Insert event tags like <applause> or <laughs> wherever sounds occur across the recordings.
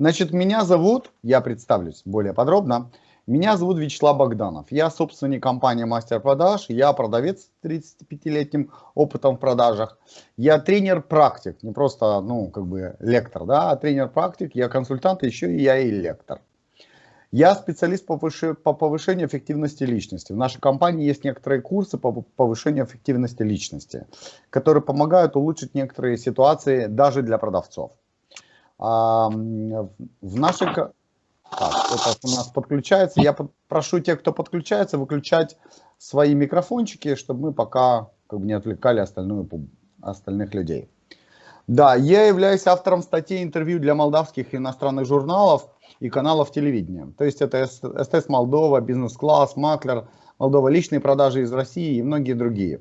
Значит, меня зовут, я представлюсь более подробно, меня зовут Вячеслав Богданов. Я собственник компании Мастер Продаж, я продавец с 35-летним опытом в продажах. Я тренер-практик, не просто, ну, как бы лектор, да, а тренер-практик, я консультант, еще и я и лектор. Я специалист по повышению эффективности личности. В нашей компании есть некоторые курсы по повышению эффективности личности, которые помогают улучшить некоторые ситуации даже для продавцов. А, в нашей... Так, это у нас подключается. Я прошу тех, кто подключается, выключать свои микрофончики, чтобы мы пока как бы, не отвлекали остальную, остальных людей. Да, я являюсь автором статей интервью для молдавских и иностранных журналов и каналов телевидения. То есть это СТС Молдова, Бизнес-класс, Маклер, Молдова личные продажи из России и многие другие.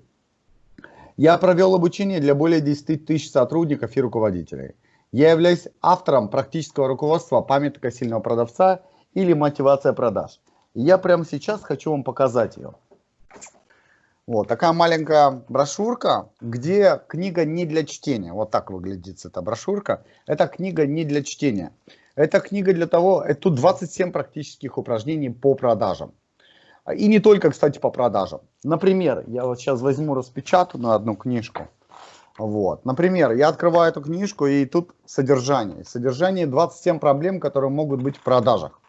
Я провел обучение для более 10 тысяч сотрудников и руководителей. Я являюсь автором практического руководства памятника сильного продавца или мотивация продаж. И я прямо сейчас хочу вам показать ее. Вот такая маленькая брошюрка, где книга не для чтения. Вот так выглядит эта брошюрка. Это книга не для чтения. Это книга для того, тут 27 практических упражнений по продажам. И не только, кстати, по продажам. Например, я вот сейчас возьму, распечатаю на одну книжку. Вот. Например, я открываю эту книжку, и тут содержание. Содержание 27 проблем, которые могут быть в продажах.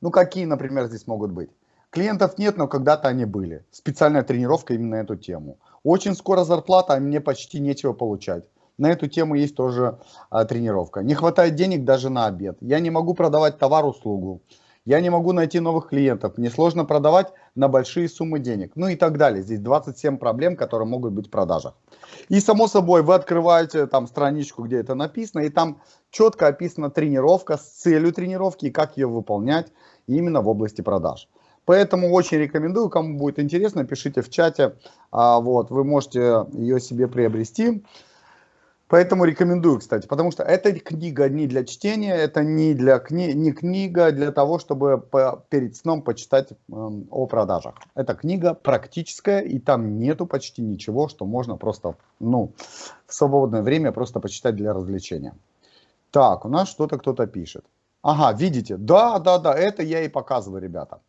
Ну, какие, например, здесь могут быть? Клиентов нет, но когда-то они были. Специальная тренировка именно на эту тему. Очень скоро зарплата, а мне почти нечего получать. На эту тему есть тоже а, тренировка. Не хватает денег даже на обед. Я не могу продавать товар-услугу. Я не могу найти новых клиентов. Мне сложно продавать на большие суммы денег. Ну и так далее. Здесь 27 проблем, которые могут быть в продажах. И само собой вы открываете там страничку, где это написано. И там четко описана тренировка с целью тренировки и как ее выполнять именно в области продаж. Поэтому очень рекомендую, кому будет интересно, пишите в чате. А, вот, вы можете ее себе приобрести. Поэтому рекомендую, кстати, потому что эта книга не для чтения, это не, для кни не книга для того, чтобы по перед сном почитать э, о продажах. Это книга практическая, и там нету почти ничего, что можно просто, ну, в свободное время просто почитать для развлечения. Так, у нас что-то кто-то пишет. Ага, видите? Да, да, да, это я и показываю, ребята.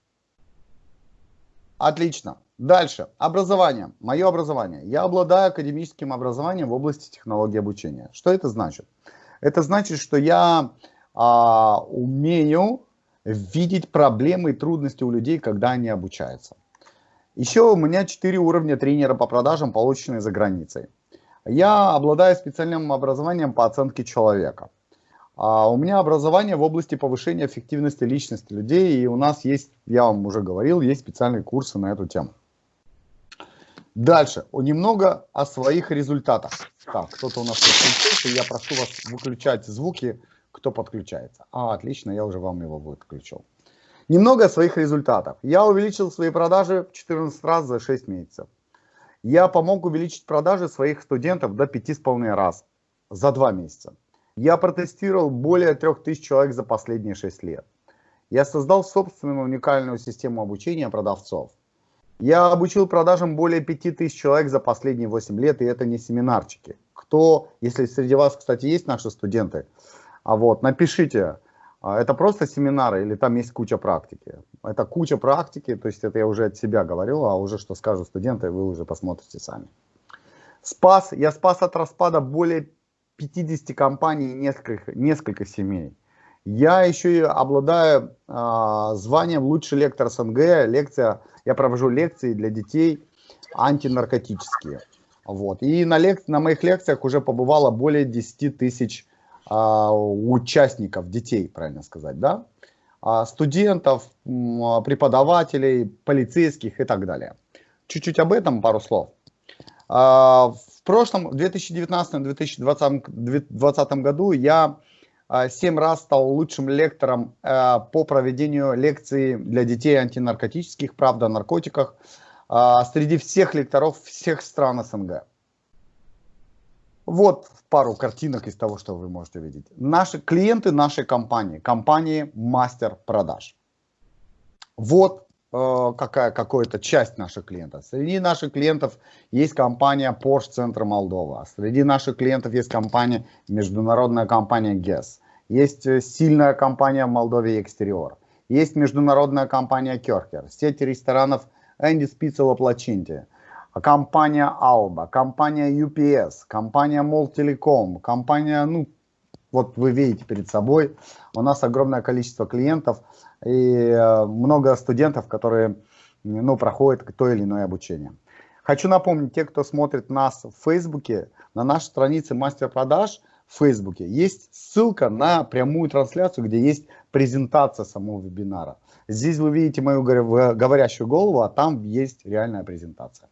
Отлично. Дальше. Образование. Мое образование. Я обладаю академическим образованием в области технологии обучения. Что это значит? Это значит, что я а, умею видеть проблемы и трудности у людей, когда они обучаются. Еще у меня 4 уровня тренера по продажам, полученные за границей. Я обладаю специальным образованием по оценке человека. А у меня образование в области повышения эффективности личности людей, и у нас есть, я вам уже говорил, есть специальные курсы на эту тему. Дальше, немного о своих результатах. Так, кто-то у нас подключился, я прошу вас выключать звуки, кто подключается. А, отлично, я уже вам его выключил. Немного о своих результатах. Я увеличил свои продажи 14 раз за 6 месяцев. Я помог увеличить продажи своих студентов до 5,5 раз за 2 месяца. Я протестировал более 3000 человек за последние 6 лет. Я создал собственную уникальную систему обучения продавцов. Я обучил продажам более 5000 человек за последние 8 лет, и это не семинарчики. Кто, если среди вас, кстати, есть наши студенты, а вот, напишите, а, это просто семинары или там есть куча практики. Это куча практики, то есть это я уже от себя говорю, а уже что скажут студенты, вы уже посмотрите сами. Спас, я спас от распада более 50 компаний несколько, несколько семей. Я еще и обладаю э, званием лучший лектор СНГ, лекция я провожу лекции для детей антинаркотические. Вот. И на, лек... на моих лекциях уже побывало более 10 тысяч а, участников, детей, правильно сказать, да? А, студентов, преподавателей, полицейских и так далее. Чуть-чуть об этом пару слов. А, в прошлом, в 2019-2020 году я 7 раз стал лучшим лектором э, по проведению лекций для детей антинаркотических, правда, о наркотиках, среди всех лекторов всех стран СНГ. Вот пару картинок из того, что вы можете видеть. Наши клиенты нашей компании, компании Мастер Продаж. Вот какая, какая-то часть наших клиентов. Среди наших клиентов есть компания Porsche Центр Молдова. Среди наших клиентов есть компания, международная компания GES. есть э, сильная компания в Молдове Экстериор, есть международная компания Керкер, сеть ресторанов Энди Спицела Плачинти, компания Alba, компания UPS, компания Мол Телеком, компания, ну, вот вы видите перед собой, у нас огромное количество клиентов и э, много студентов, которые ну, проходят то или иное обучение. Хочу напомнить, те, кто смотрит нас в Фейсбуке, на нашей странице мастер-продаж в Фейсбуке есть ссылка на прямую трансляцию, где есть презентация самого вебинара. Здесь вы видите мою говорящую голову, а там есть реальная презентация.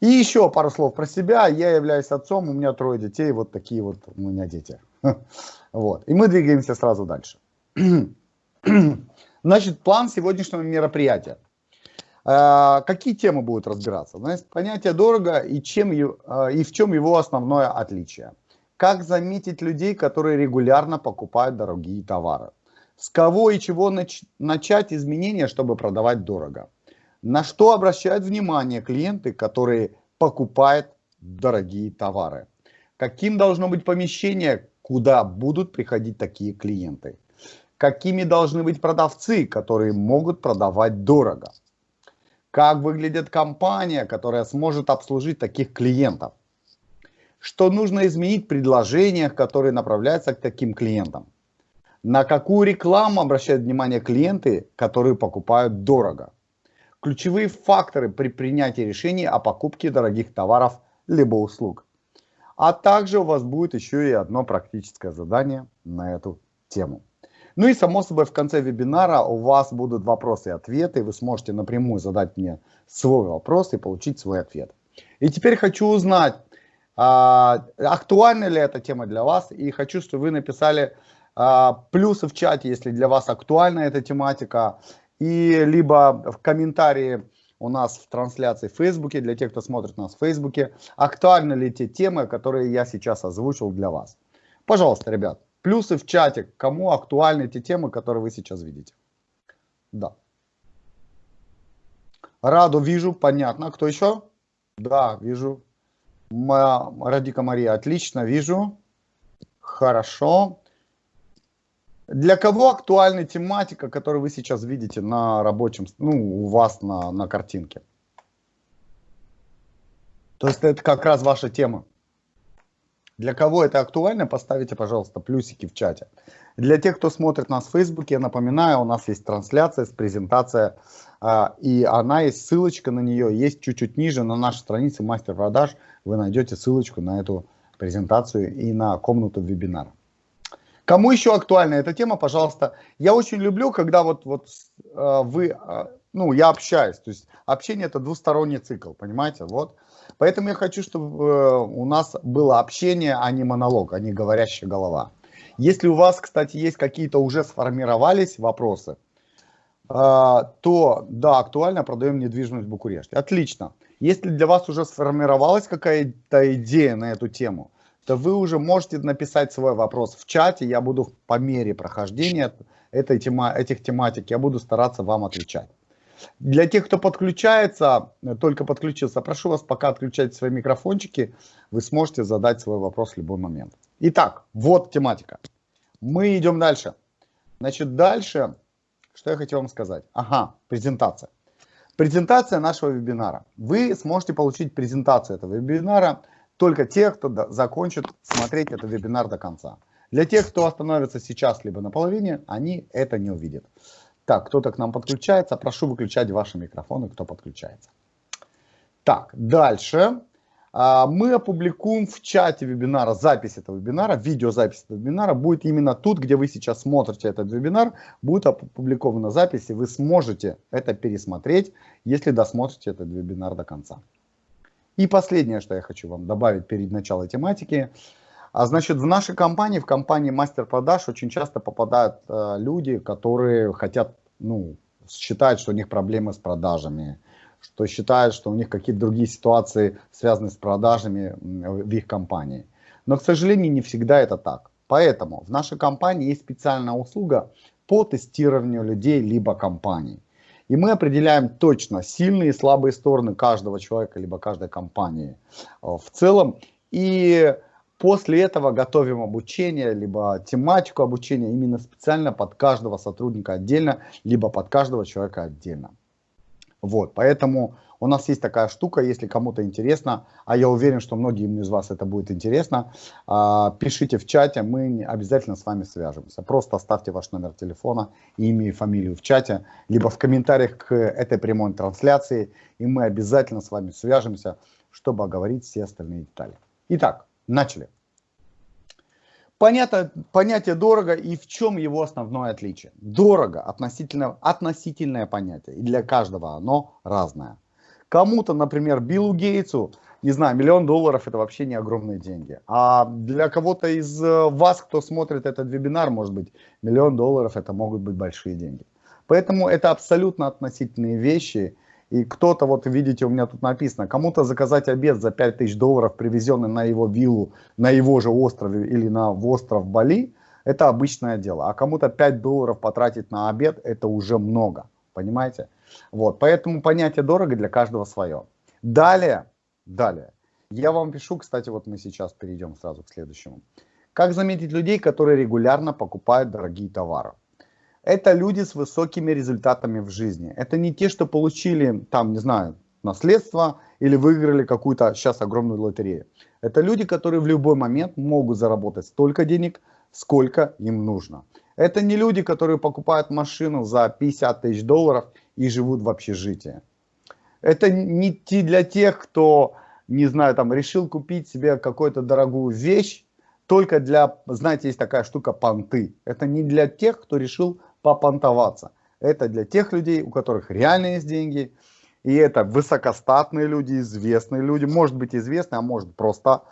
И еще пару слов про себя. Я являюсь отцом, у меня трое детей, вот такие вот у меня дети. <laughs> Вот. И мы двигаемся сразу дальше. <clears throat> <clears throat> Значит, план сегодняшнего мероприятия. А, какие темы будут разбираться? Значит, понятие дорого и, чем, а, и в чем его основное отличие. Как заметить людей, которые регулярно покупают дорогие товары? С кого и чего нач начать изменения, чтобы продавать дорого? На что обращают внимание клиенты, которые покупают дорогие товары? Каким должно быть помещение, куда будут приходить такие клиенты? Какими должны быть продавцы, которые могут продавать дорого? Как выглядит компания, которая сможет обслужить таких клиентов? Что нужно изменить в предложениях, которые направляются к таким клиентам? На какую рекламу обращают внимание клиенты, которые покупают дорого? Ключевые факторы при принятии решений о покупке дорогих товаров либо услуг. А также у вас будет еще и одно практическое задание на эту тему. Ну и само собой в конце вебинара у вас будут вопросы и ответы. Вы сможете напрямую задать мне свой вопрос и получить свой ответ. И теперь хочу узнать, а, актуальна ли эта тема для вас. И хочу, чтобы вы написали а, плюсы в чате, если для вас актуальна эта тематика. И либо в комментарии у нас в трансляции в Фейсбуке, для тех, кто смотрит нас в Фейсбуке, актуальны ли те темы, которые я сейчас озвучил для вас. Пожалуйста, ребят. Плюсы в чате, кому актуальны те темы, которые вы сейчас видите. Да. Раду вижу, понятно. Кто еще? Да, вижу. Моя Радика Мария, отлично, вижу. Хорошо. Для кого актуальна тематика, которую вы сейчас видите на рабочем, ну, у вас на, на картинке? То есть это как раз ваша тема. Для кого это актуально, поставите, пожалуйста, плюсики в чате. Для тех, кто смотрит нас в Фейсбуке, я напоминаю, у нас есть трансляция, презентация, а, и она есть, ссылочка на нее есть чуть-чуть ниже на нашей странице мастер-продаж. Вы найдете ссылочку на эту презентацию и на комнату вебинара. Кому еще актуальна эта тема, пожалуйста. Я очень люблю, когда вот, вот а, вы, а, ну, я общаюсь. То есть общение это двусторонний цикл, понимаете? Вот. Поэтому я хочу, чтобы э, у нас было общение, а не монолог, а не говорящая голова. Если у вас, кстати, есть какие-то уже сформировались вопросы, э, то да, актуально продаем недвижимость в Букуреште. Отлично. Если для вас уже сформировалась какая-то идея на эту тему, то вы уже можете написать свой вопрос в чате. Я буду по мере прохождения этой тема, этих тематик, я буду стараться вам отвечать. Для тех, кто подключается, только подключился, прошу вас пока отключать свои микрофончики, вы сможете задать свой вопрос в любой момент. Итак, вот тематика. Мы идем дальше. Значит, дальше, что я хотел вам сказать? Ага, презентация. Презентация нашего вебинара. Вы сможете получить презентацию этого вебинара только те, кто закончит смотреть этот вебинар до конца. Для тех, кто остановится сейчас либо на половине, они это не увидят. Так, кто-то к нам подключается. Прошу выключать ваши микрофоны, кто подключается. Так, дальше. А, мы опубликуем в чате вебинара запись этого вебинара, видеозапись этого вебинара будет именно тут, где вы сейчас смотрите этот вебинар, будет опубликована запись, и вы сможете это пересмотреть, если досмотрите этот вебинар до конца. И последнее, что я хочу вам добавить перед началом тематики – а значит, в нашей компании, в компании мастер продаж очень часто попадают э, люди, которые хотят, ну, считают, что у них проблемы с продажами, что считают, что у них какие-то другие ситуации связаны с продажами в их компании. Но, к сожалению, не всегда это так. Поэтому в нашей компании есть специальная услуга по тестированию людей либо компаний. И мы определяем точно сильные и слабые стороны каждого человека либо каждой компании э, в целом. И После этого готовим обучение, либо тематику обучения именно специально под каждого сотрудника отдельно, либо под каждого человека отдельно. Вот, поэтому у нас есть такая штука, если кому-то интересно, а я уверен, что многим из вас это будет интересно, а, пишите в чате, мы обязательно с вами свяжемся. Просто оставьте ваш номер телефона, имя и фамилию в чате, либо в комментариях к этой прямой трансляции, и мы обязательно с вами свяжемся, чтобы оговорить все остальные детали. Итак, начали. Понятно, понятие дорого и в чем его основное отличие. Дорого относительно, относительное понятие, и для каждого оно разное. Кому-то, например, Биллу Гейтсу, не знаю, миллион долларов это вообще не огромные деньги. А для кого-то из э, вас, кто смотрит этот вебинар, может быть, миллион долларов это могут быть большие деньги. Поэтому это абсолютно относительные вещи, и кто-то, вот видите, у меня тут написано, кому-то заказать обед за 5000 долларов, привезенный на его виллу, на его же острове или на остров Бали, это обычное дело. А кому-то 5 долларов потратить на обед, это уже много, понимаете? Вот, поэтому понятие дорого для каждого свое. Далее, далее, я вам пишу, кстати, вот мы сейчас перейдем сразу к следующему. Как заметить людей, которые регулярно покупают дорогие товары? Это люди с высокими результатами в жизни. Это не те, что получили, там, не знаю, наследство или выиграли какую-то сейчас огромную лотерею. Это люди, которые в любой момент могут заработать столько денег, сколько им нужно. Это не люди, которые покупают машину за 50 тысяч долларов и живут в общежитии. Это не те для тех, кто, не знаю, там решил купить себе какую-то дорогую вещь, только для, знаете, есть такая штука понты. Это не для тех, кто решил попонтоваться. Это для тех людей, у которых реально есть деньги, и это высокостатные люди, известные люди, может быть известные, а может просто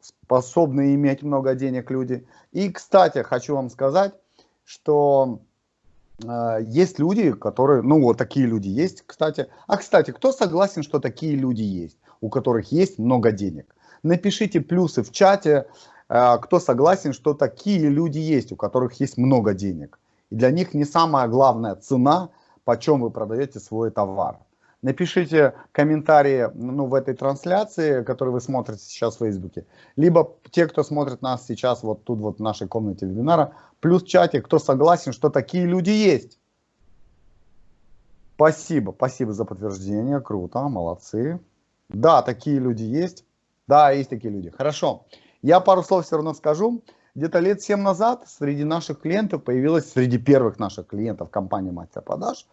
способные иметь много денег люди. И, кстати, хочу вам сказать, что э, есть люди, которые, ну вот такие люди есть, кстати. А, кстати, кто согласен, что такие люди есть, у которых есть много денег? Напишите плюсы в чате, э, кто согласен, что такие люди есть, у которых есть много денег. И для них не самая главная цена, почем вы продаете свой товар. Напишите комментарии ну, в этой трансляции, которую вы смотрите сейчас в Фейсбуке. Либо те, кто смотрит нас сейчас вот тут вот в нашей комнате вебинара, плюс в чате, кто согласен, что такие люди есть. Спасибо, спасибо за подтверждение, круто, молодцы. Да, такие люди есть. Да, есть такие люди. Хорошо. Я пару слов все равно скажу где-то лет 7 назад среди наших клиентов появилась, среди первых наших клиентов компании Мастер Продаж,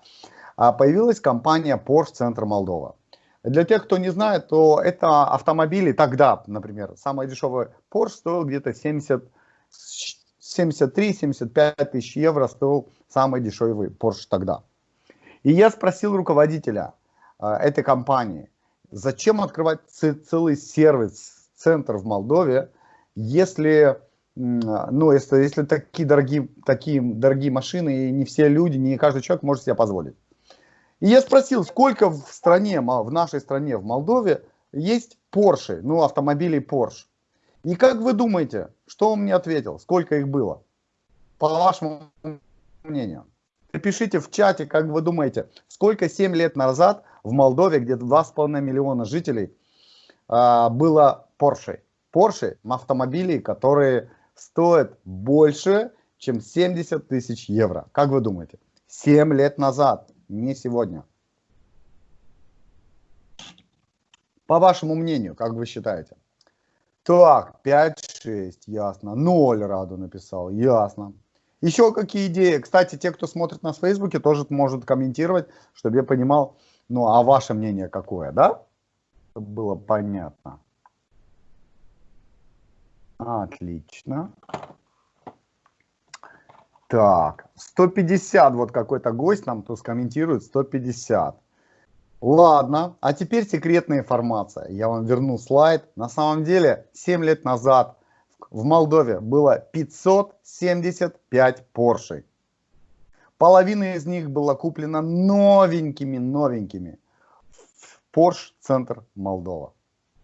а, появилась компания Porsche Центр Молдова. Для тех, кто не знает, то это автомобили тогда, например, самый дешевый Porsche стоил где-то 70, 73-75 тысяч евро стоил самый дешевый Porsche тогда. И я спросил руководителя э, этой компании, зачем открывать целый сервис, центр в Молдове, если ну, если, если такие дорогие, такие дорогие машины, и не все люди, не каждый человек может себе позволить. И я спросил, сколько в стране, в нашей стране, в Молдове, есть Porsche, ну, автомобилей Porsche. И как вы думаете, что он мне ответил? Сколько их было? По вашему мнению. Напишите в чате, как вы думаете, сколько 7 лет назад в Молдове, где 2,5 миллиона жителей, а, было Porsche. Porsche автомобилей, которые стоит больше, чем 70 тысяч евро. Как вы думаете? 7 лет назад, не сегодня. По вашему мнению, как вы считаете? Так, 5-6, ясно. 0 Раду написал, ясно. Еще какие идеи? Кстати, те, кто смотрит нас в Фейсбуке, тоже может комментировать, чтобы я понимал, ну, а ваше мнение какое, да? Чтобы было понятно. Отлично. Так, 150, вот какой-то гость нам тут комментирует, 150. Ладно, а теперь секретная информация. Я вам верну слайд. На самом деле, 7 лет назад в Молдове было 575 Porsche. Половина из них была куплена новенькими-новенькими в Porsche Центр Молдова.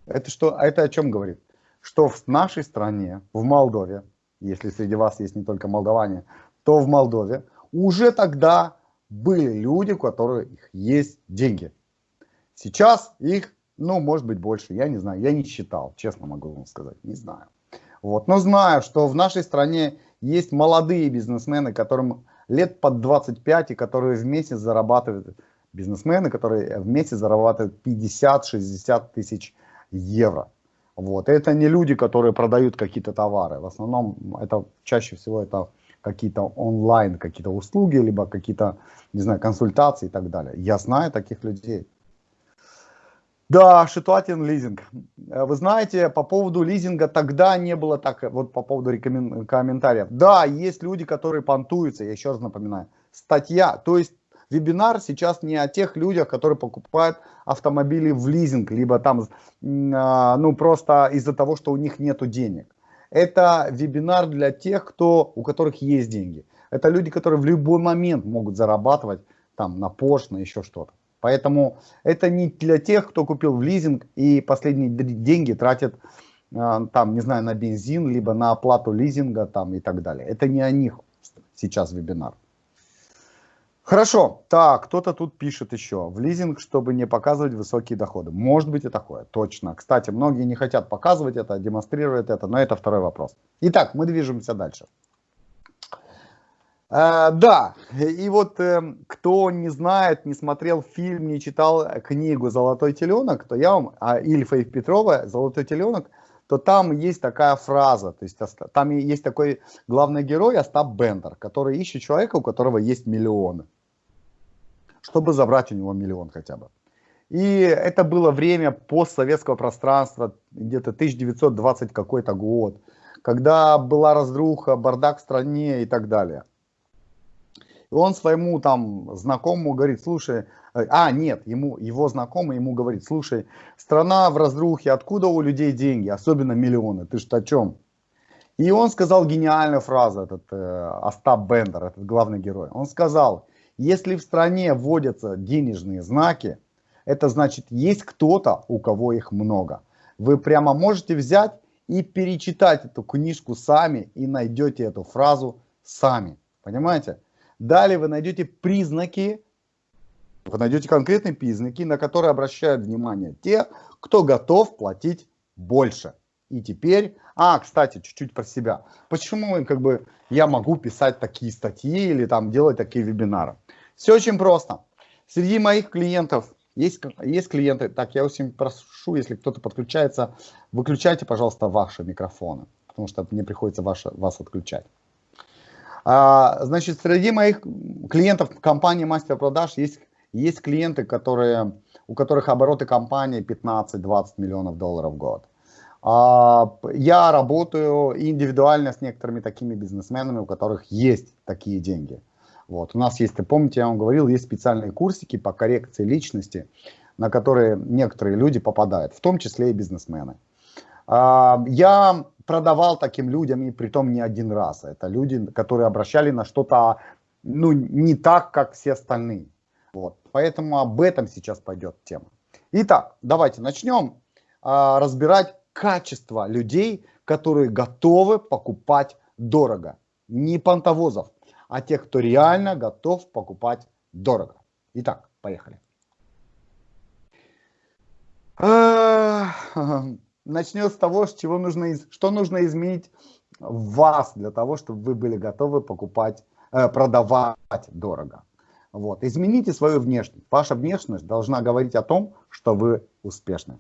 Это что? Это о чем говорит? Что в нашей стране, в Молдове, если среди вас есть не только молдаване, то в Молдове уже тогда были люди, у которых есть деньги. Сейчас их, ну, может быть, больше, я не знаю, я не считал, честно могу вам сказать, не знаю. Вот. Но знаю, что в нашей стране есть молодые бизнесмены, которым лет под 25, и которые в месяц зарабатывают, бизнесмены, которые в месяц зарабатывают 50-60 тысяч евро. Вот. Это не люди, которые продают какие-то товары. В основном это чаще всего это какие-то онлайн, какие-то услуги, либо какие-то, не знаю, консультации и так далее. Я знаю таких людей. Да, Шитуатин лизинг. Э, вы знаете, по поводу лизинга тогда не было так, вот по поводу рекомен... комментариев. Да, есть люди, которые понтуются, я еще раз напоминаю. Статья, то есть вебинар сейчас не о тех людях, которые покупают автомобили в лизинг, либо там, а, ну просто из-за того, что у них нет денег. Это вебинар для тех, кто, у которых есть деньги. Это люди, которые в любой момент могут зарабатывать там на Porsche, на еще что-то. Поэтому это не для тех, кто купил в лизинг и последние деньги тратит а, там, не знаю, на бензин, либо на оплату лизинга там и так далее. Это не о них сейчас вебинар. Хорошо, так, кто-то тут пишет еще, в лизинг, чтобы не показывать высокие доходы. Может быть и такое, точно. Кстати, многие не хотят показывать это, демонстрировать это, но это второй вопрос. Итак, мы движемся дальше. Э, да, и вот э, кто не знает, не смотрел фильм, не читал книгу «Золотой теленок», то я вам, а Ильфа и Петрова «Золотой теленок», то там есть такая фраза, то есть там есть такой главный герой Остап Бендер, который ищет человека, у которого есть миллионы чтобы забрать у него миллион хотя бы. И это было время постсоветского пространства, где-то 1920 какой-то год, когда была разруха, бардак в стране и так далее. И он своему там знакомому говорит, слушай, э, а нет, ему, его знакомый ему говорит, слушай, страна в разрухе, откуда у людей деньги, особенно миллионы, ты что о чем? И он сказал гениальную фразу, этот э, Остап Бендер, этот главный герой. Он сказал, если в стране вводятся денежные знаки, это значит, есть кто-то, у кого их много. Вы прямо можете взять и перечитать эту книжку сами и найдете эту фразу сами. Понимаете? Далее вы найдете признаки, вы найдете конкретные признаки, на которые обращают внимание те, кто готов платить больше. И теперь, а, кстати, чуть-чуть про себя. Почему как бы я могу писать такие статьи или там делать такие вебинары? Все очень просто. Среди моих клиентов есть, есть клиенты, так я очень прошу, если кто-то подключается, выключайте, пожалуйста, ваши микрофоны, потому что мне приходится ваше, вас отключать. А, значит, среди моих клиентов компании Мастер Продаж есть, есть клиенты, которые, у которых обороты компании 15-20 миллионов долларов в год. А, я работаю индивидуально с некоторыми такими бизнесменами, у которых есть такие деньги. Вот. У нас есть, помните, я вам говорил, есть специальные курсики по коррекции личности, на которые некоторые люди попадают, в том числе и бизнесмены. А, я продавал таким людям, и при том не один раз. Это люди, которые обращали на что-то ну, не так, как все остальные. Вот. Поэтому об этом сейчас пойдет тема. Итак, давайте начнем а, разбирать качество людей, которые готовы покупать дорого. Не понтовозов, а тех, кто реально готов покупать дорого. Итак, поехали. Начнем с того, с чего нужно, что нужно изменить в вас для того, чтобы вы были готовы покупать, э, продавать дорого. Вот. Измените свою внешность. Ваша внешность должна говорить о том, что вы успешны.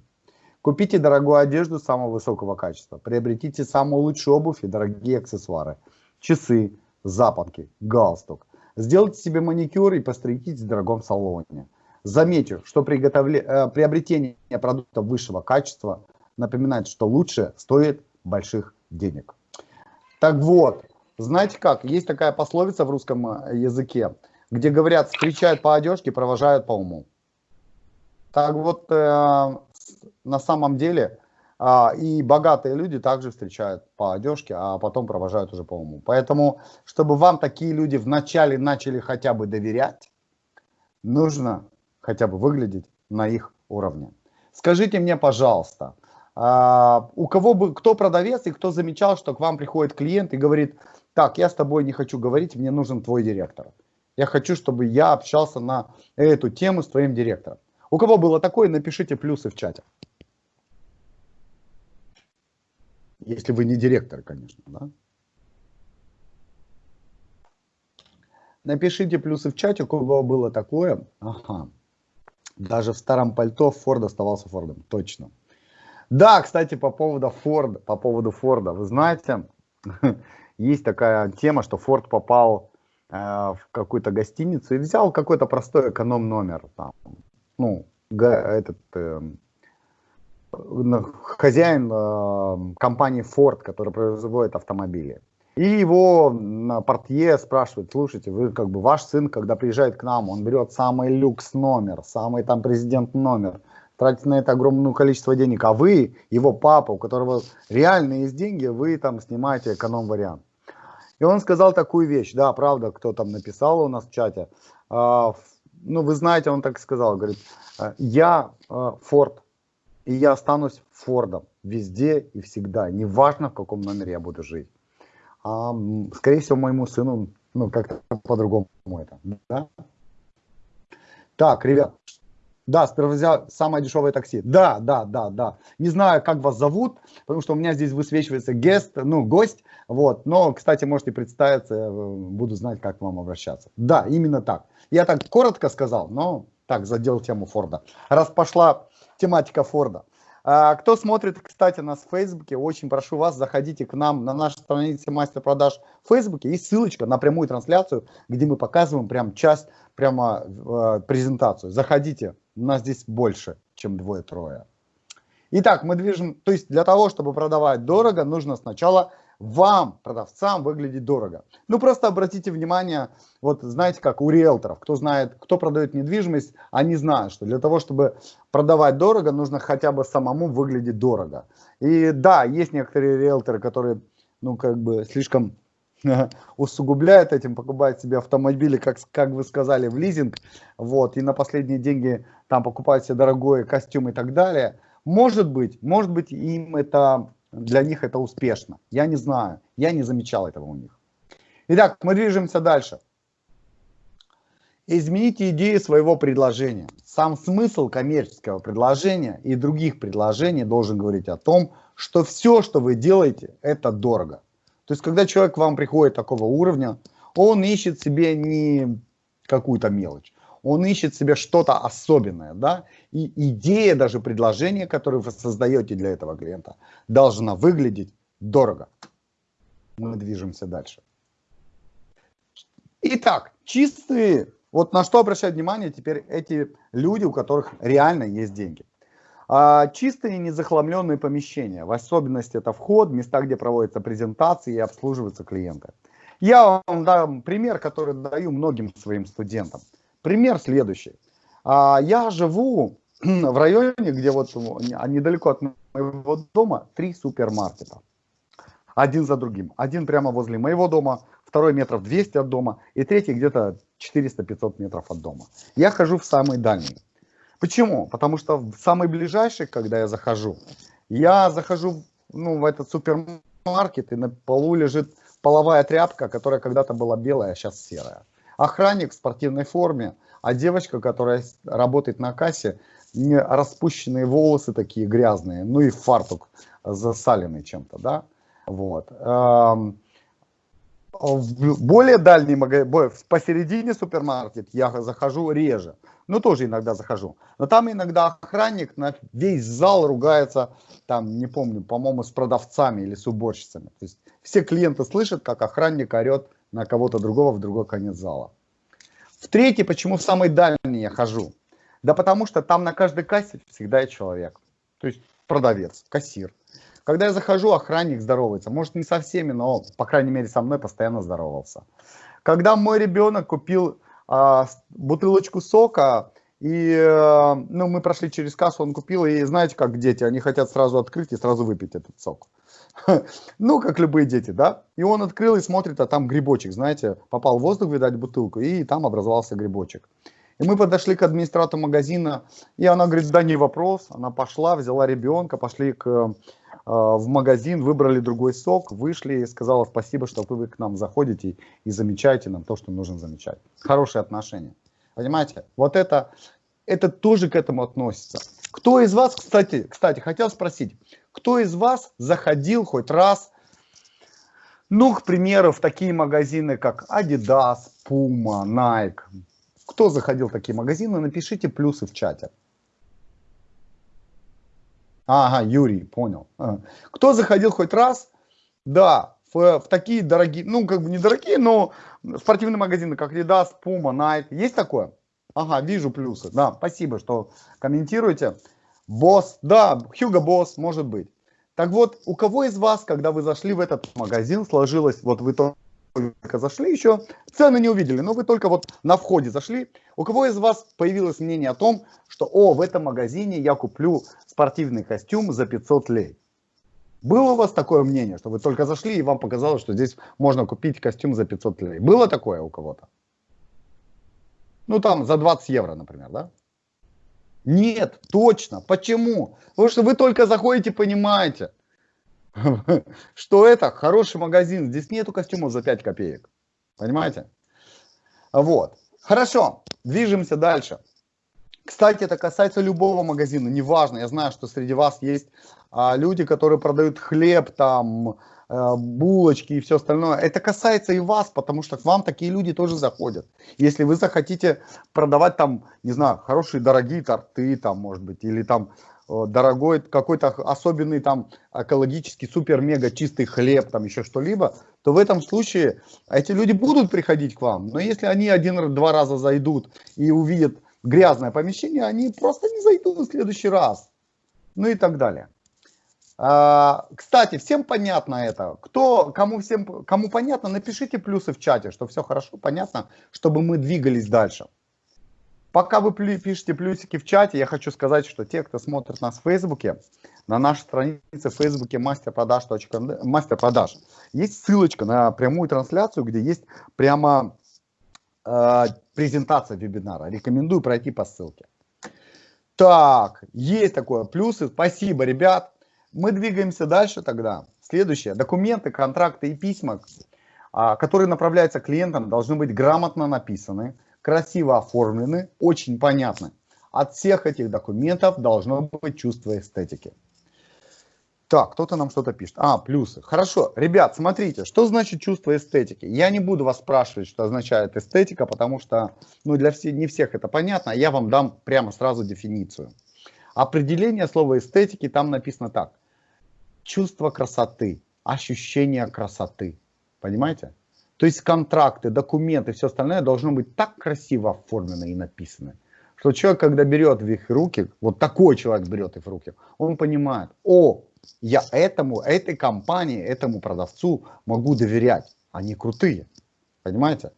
Купите дорогую одежду самого высокого качества. Приобретите самую лучшую обувь и дорогие аксессуары. Часы, запонки, галстук. Сделайте себе маникюр и постригитесь в дорогом салоне. Замечу, что приготовле... э, приобретение продуктов высшего качества напоминает, что лучше стоит больших денег. Так вот, знаете как, есть такая пословица в русском э, языке, где говорят, встречают по одежке, провожают по уму. Так вот, э, на самом деле и богатые люди также встречают по одежке, а потом провожают уже по уму. Поэтому, чтобы вам такие люди вначале начали хотя бы доверять, нужно хотя бы выглядеть на их уровне. Скажите мне, пожалуйста, а, у кого бы, кто продавец и кто замечал, что к вам приходит клиент и говорит, так, я с тобой не хочу говорить, мне нужен твой директор. Я хочу, чтобы я общался на эту тему с твоим директором. У кого было такое, напишите плюсы в чате. Если вы не директор, конечно, да? Напишите плюсы в чате, у кого было такое. Ага. Даже в старом пальто Форд оставался Фордом. Точно. Да, кстати, по поводу Форда, по поводу Форда. Вы знаете, <laughs> есть такая тема, что Форд попал э, в какую-то гостиницу и взял какой-то простой эконом номер. Там, ну, этот э, хозяин э, компании Ford, который производит автомобили. И его портье спрашивают, слушайте, вы как бы ваш сын, когда приезжает к нам, он берет самый люкс номер, самый там президент номер, тратит на это огромное количество денег, а вы, его папа, у которого реально есть деньги, вы там снимаете эконом-вариант. И он сказал такую вещь, да, правда, кто там написал у нас в чате, а, ну, вы знаете, он так сказал, говорит, я Форд, и я останусь Фордом везде и всегда, неважно, в каком номере я буду жить а, скорее всего, моему сыну, ну, как-то по-другому это, да? Так, ребят, да, сперва самое дешевое такси. Да, да, да, да. Не знаю, как вас зовут, потому что у меня здесь высвечивается гест, ну, гость, вот. Но, кстати, можете представиться, э, буду знать, как к вам обращаться. Да, именно так. Я так коротко сказал, но так, задел тему Форда. Раз пошла тематика Форда. А, кто смотрит, кстати, нас в Фейсбуке, очень прошу вас, заходите к нам на нашу страницу мастер продаж в Фейсбуке. Есть ссылочка на прямую трансляцию, где мы показываем прям часть, прямо э, презентацию. Заходите, у нас здесь больше, чем двое-трое. Итак, мы движем, то есть для того, чтобы продавать дорого, нужно сначала вам, продавцам, выглядеть дорого. Ну, просто обратите внимание, вот знаете, как у риэлторов, кто знает, кто продает недвижимость, они знают, что для того, чтобы продавать дорого, нужно хотя бы самому выглядеть дорого. И да, есть некоторые риэлторы, которые, ну, как бы слишком <laughs> усугубляют этим, покупают себе автомобили, как, как вы сказали, в лизинг, вот, и на последние деньги там покупают себе дорогой костюм и так далее. Может быть, может быть, им это для них это успешно. Я не знаю, я не замечал этого у них. Итак, мы движемся дальше. Измените идею своего предложения. Сам смысл коммерческого предложения и других предложений должен говорить о том, что все, что вы делаете, это дорого. То есть, когда человек к вам приходит такого уровня, он ищет себе не какую-то мелочь он ищет себе что-то особенное, да, и идея даже предложения, которое вы создаете для этого клиента, должна выглядеть дорого. Мы движемся дальше. Итак, чистые, вот на что обращать внимание теперь эти люди, у которых реально есть деньги. А, чистые незахламленные помещения, в особенности это вход, места, где проводятся презентации и обслуживаются клиенты. Я вам дам пример, который даю многим своим студентам. Пример следующий. А, я живу <clears throat> в районе, где вот недалеко от моего дома три супермаркета. Один за другим. Один прямо возле моего дома, второй метров 200 от дома и третий где-то 400-500 метров от дома. Я хожу в самый дальний. Почему? Потому что в самый ближайший, когда я захожу, я захожу ну, в этот супермаркет, и на полу лежит половая тряпка, которая когда-то была белая, а сейчас серая охранник в спортивной форме, а девочка, которая работает на кассе, не распущенные волосы такие грязные, ну и фартук засаленный чем-то, да, вот. Эм, в более дальний магазин, посередине супермаркет я захожу реже, ну тоже иногда захожу. Но там иногда охранник на весь зал ругается, там, не помню, по-моему, с продавцами или с уборщицами. То есть все клиенты слышат, как охранник орет на кого-то другого в другой конец зала. В третий, почему в самый дальний я хожу? Да потому что там на каждой кассе всегда есть человек. То есть продавец, кассир. Когда я захожу, охранник здоровается. Может не со всеми, но по крайней мере со мной постоянно здоровался. Когда мой ребенок купил а, бутылочку сока, и э, ну, мы прошли через кассу, он купил, и знаете, как дети, они хотят сразу открыть и сразу выпить этот сок. <laughs> Ну, как любые дети, да? И он открыл и смотрит, а там грибочек, знаете, попал в воздух, видать, бутылку, и там образовался грибочек. И мы подошли к администратору магазина, и она говорит, да не вопрос. Она пошла, взяла ребенка, пошли к, э, в магазин, выбрали другой сок, вышли и сказала спасибо, что вы к нам заходите и, замечаете нам то, что нужно замечать. Хорошие отношения. Понимаете? Вот это, это тоже к этому относится. Кто из вас, кстати, кстати, хотел спросить, Кто из вас заходил хоть раз, ну, к примеру, в такие магазины, как Adidas, Puma, Nike? Кто заходил в такие магазины, напишите плюсы в чате. Ага, Юрий, понял. Кто заходил хоть раз? Да, в, в такие дорогие, ну, как бы недорогие, но спортивные магазины, как Adidas, Puma, Nike. Есть такое? Ага, вижу плюсы. Да, спасибо, что комментируете. Босс, да, Хьюго Босс, может быть. Так вот, у кого из вас, когда вы зашли в этот магазин, сложилось, вот вы только зашли еще, цены не увидели, но вы только вот на входе зашли, у кого из вас появилось мнение о том, что, о, в этом магазине я куплю спортивный костюм за 500 лей? Было у вас такое мнение, что вы только зашли и вам показалось, что здесь можно купить костюм за 500 лей? Было такое у кого-то? Ну там за 20 евро, например, да? Нет, точно. Почему? Потому что вы только заходите, понимаете, <laughs> что это хороший магазин. Здесь нету костюмов за 5 копеек. Понимаете? Вот. Хорошо, движемся дальше. Кстати, это касается любого магазина, неважно. Я знаю, что среди вас есть а, люди, которые продают хлеб, там, булочки и все остальное. Это касается и вас, потому что к вам такие люди тоже заходят. Если вы захотите продавать там, не знаю, хорошие дорогие торты, там, может быть, или там э, дорогой какой-то особенный там экологический супер-мега чистый хлеб, там еще что-либо, то в этом случае эти люди будут приходить к вам. Но если они один-два раза зайдут и увидят грязное помещение, они просто не зайдут в следующий раз. Ну и так далее. А, кстати, всем понятно это. Кто, кому, всем, кому понятно, напишите плюсы в чате, что все хорошо, понятно, чтобы мы двигались дальше. Пока вы пишете плюсики в чате, я хочу сказать, что те, кто смотрит нас в Фейсбуке, на нашей странице в Фейсбуке мастерпродаж, мастер продаж, есть ссылочка на прямую трансляцию, где есть прямо э, презентация вебинара. Рекомендую пройти по ссылке. Так, есть такое. Плюсы. Спасибо, ребят. Мы двигаемся дальше тогда. Следующее. Документы, контракты и письма, а, которые направляются клиентам, должны быть грамотно написаны, красиво оформлены, очень понятны. От всех этих документов должно быть чувство эстетики. Так, кто-то нам что-то пишет. А, плюсы. Хорошо. Ребят, смотрите, что значит чувство эстетики? Я не буду вас спрашивать, что означает эстетика, потому что ну, для всех, не всех это понятно. Я вам дам прямо сразу дефиницию. Определение слова эстетики там написано так чувство красоты, ощущение красоты. Понимаете? То есть контракты, документы, все остальное должно быть так красиво оформлено и написано, что человек, когда берет в их руки, вот такой человек берет их в руки, он понимает, о, я этому, этой компании, этому продавцу могу доверять, они крутые, понимаете?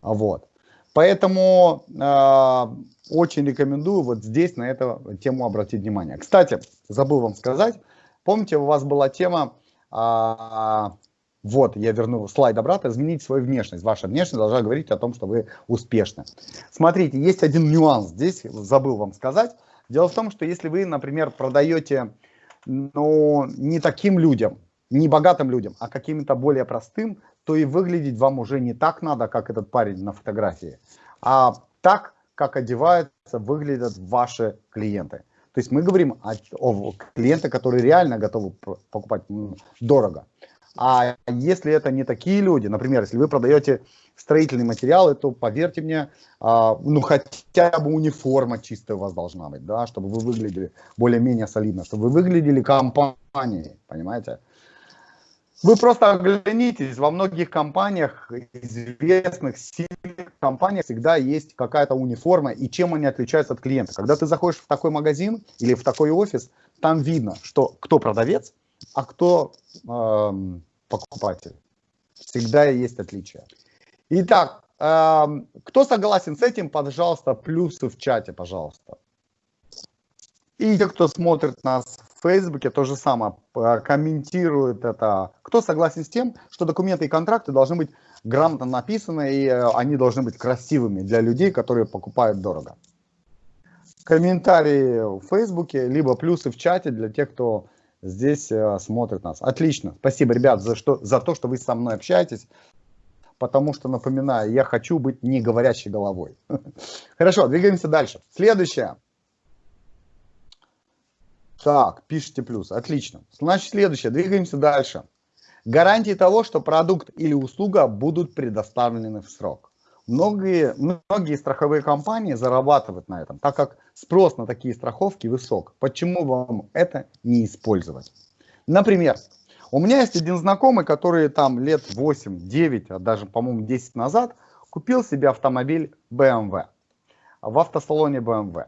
А вот. Поэтому э, очень рекомендую вот здесь на эту тему обратить внимание. Кстати, забыл вам сказать, Помните, у вас была тема, а, вот, я верну слайд обратно, изменить свою внешность. Ваша внешность должна говорить о том, что вы успешны. Смотрите, есть один нюанс здесь, забыл вам сказать. Дело в том, что если вы, например, продаете ну, не таким людям, не богатым людям, а каким-то более простым, то и выглядеть вам уже не так надо, как этот парень на фотографии, а так, как одеваются, выглядят ваши клиенты. То есть мы говорим о, о клиентах, которые реально готовы покупать дорого. А если это не такие люди, например, если вы продаете строительные материалы, то поверьте мне, а, ну хотя бы униформа чистая у вас должна быть, да, чтобы вы выглядели более-менее солидно, чтобы вы выглядели компанией, понимаете? Вы просто оглянитесь, во многих компаниях, известных, сильных компаниях всегда есть какая-то униформа, и чем они отличаются от клиента. Когда ты заходишь в такой магазин или в такой офис, там видно, что кто продавец, а кто э, покупатель. Всегда есть отличия. Итак, э, кто согласен с этим, пожалуйста, плюсы в чате, пожалуйста. И те, кто смотрит нас Фейсбуке то же самое, комментирует это. Кто согласен с тем, что документы и контракты должны быть грамотно написаны, и э, они должны быть красивыми для людей, которые покупают дорого? Комментарии в Фейсбуке, либо плюсы в чате для тех, кто здесь э, смотрит нас. Отлично. Спасибо, ребят, за, что, за то, что вы со мной общаетесь. Потому что, напоминаю, я хочу быть не говорящей головой. <laughs> Хорошо, двигаемся дальше. Следующее. Так, пишите плюс, отлично. Значит, следующее, двигаемся дальше. Гарантии того, что продукт или услуга будут предоставлены в срок. Многие, многие страховые компании зарабатывают на этом, так как спрос на такие страховки высок. Почему вам это не использовать? Например, у меня есть один знакомый, который там лет 8-9, а даже, по-моему, 10 назад купил себе автомобиль BMW в автосалоне BMW.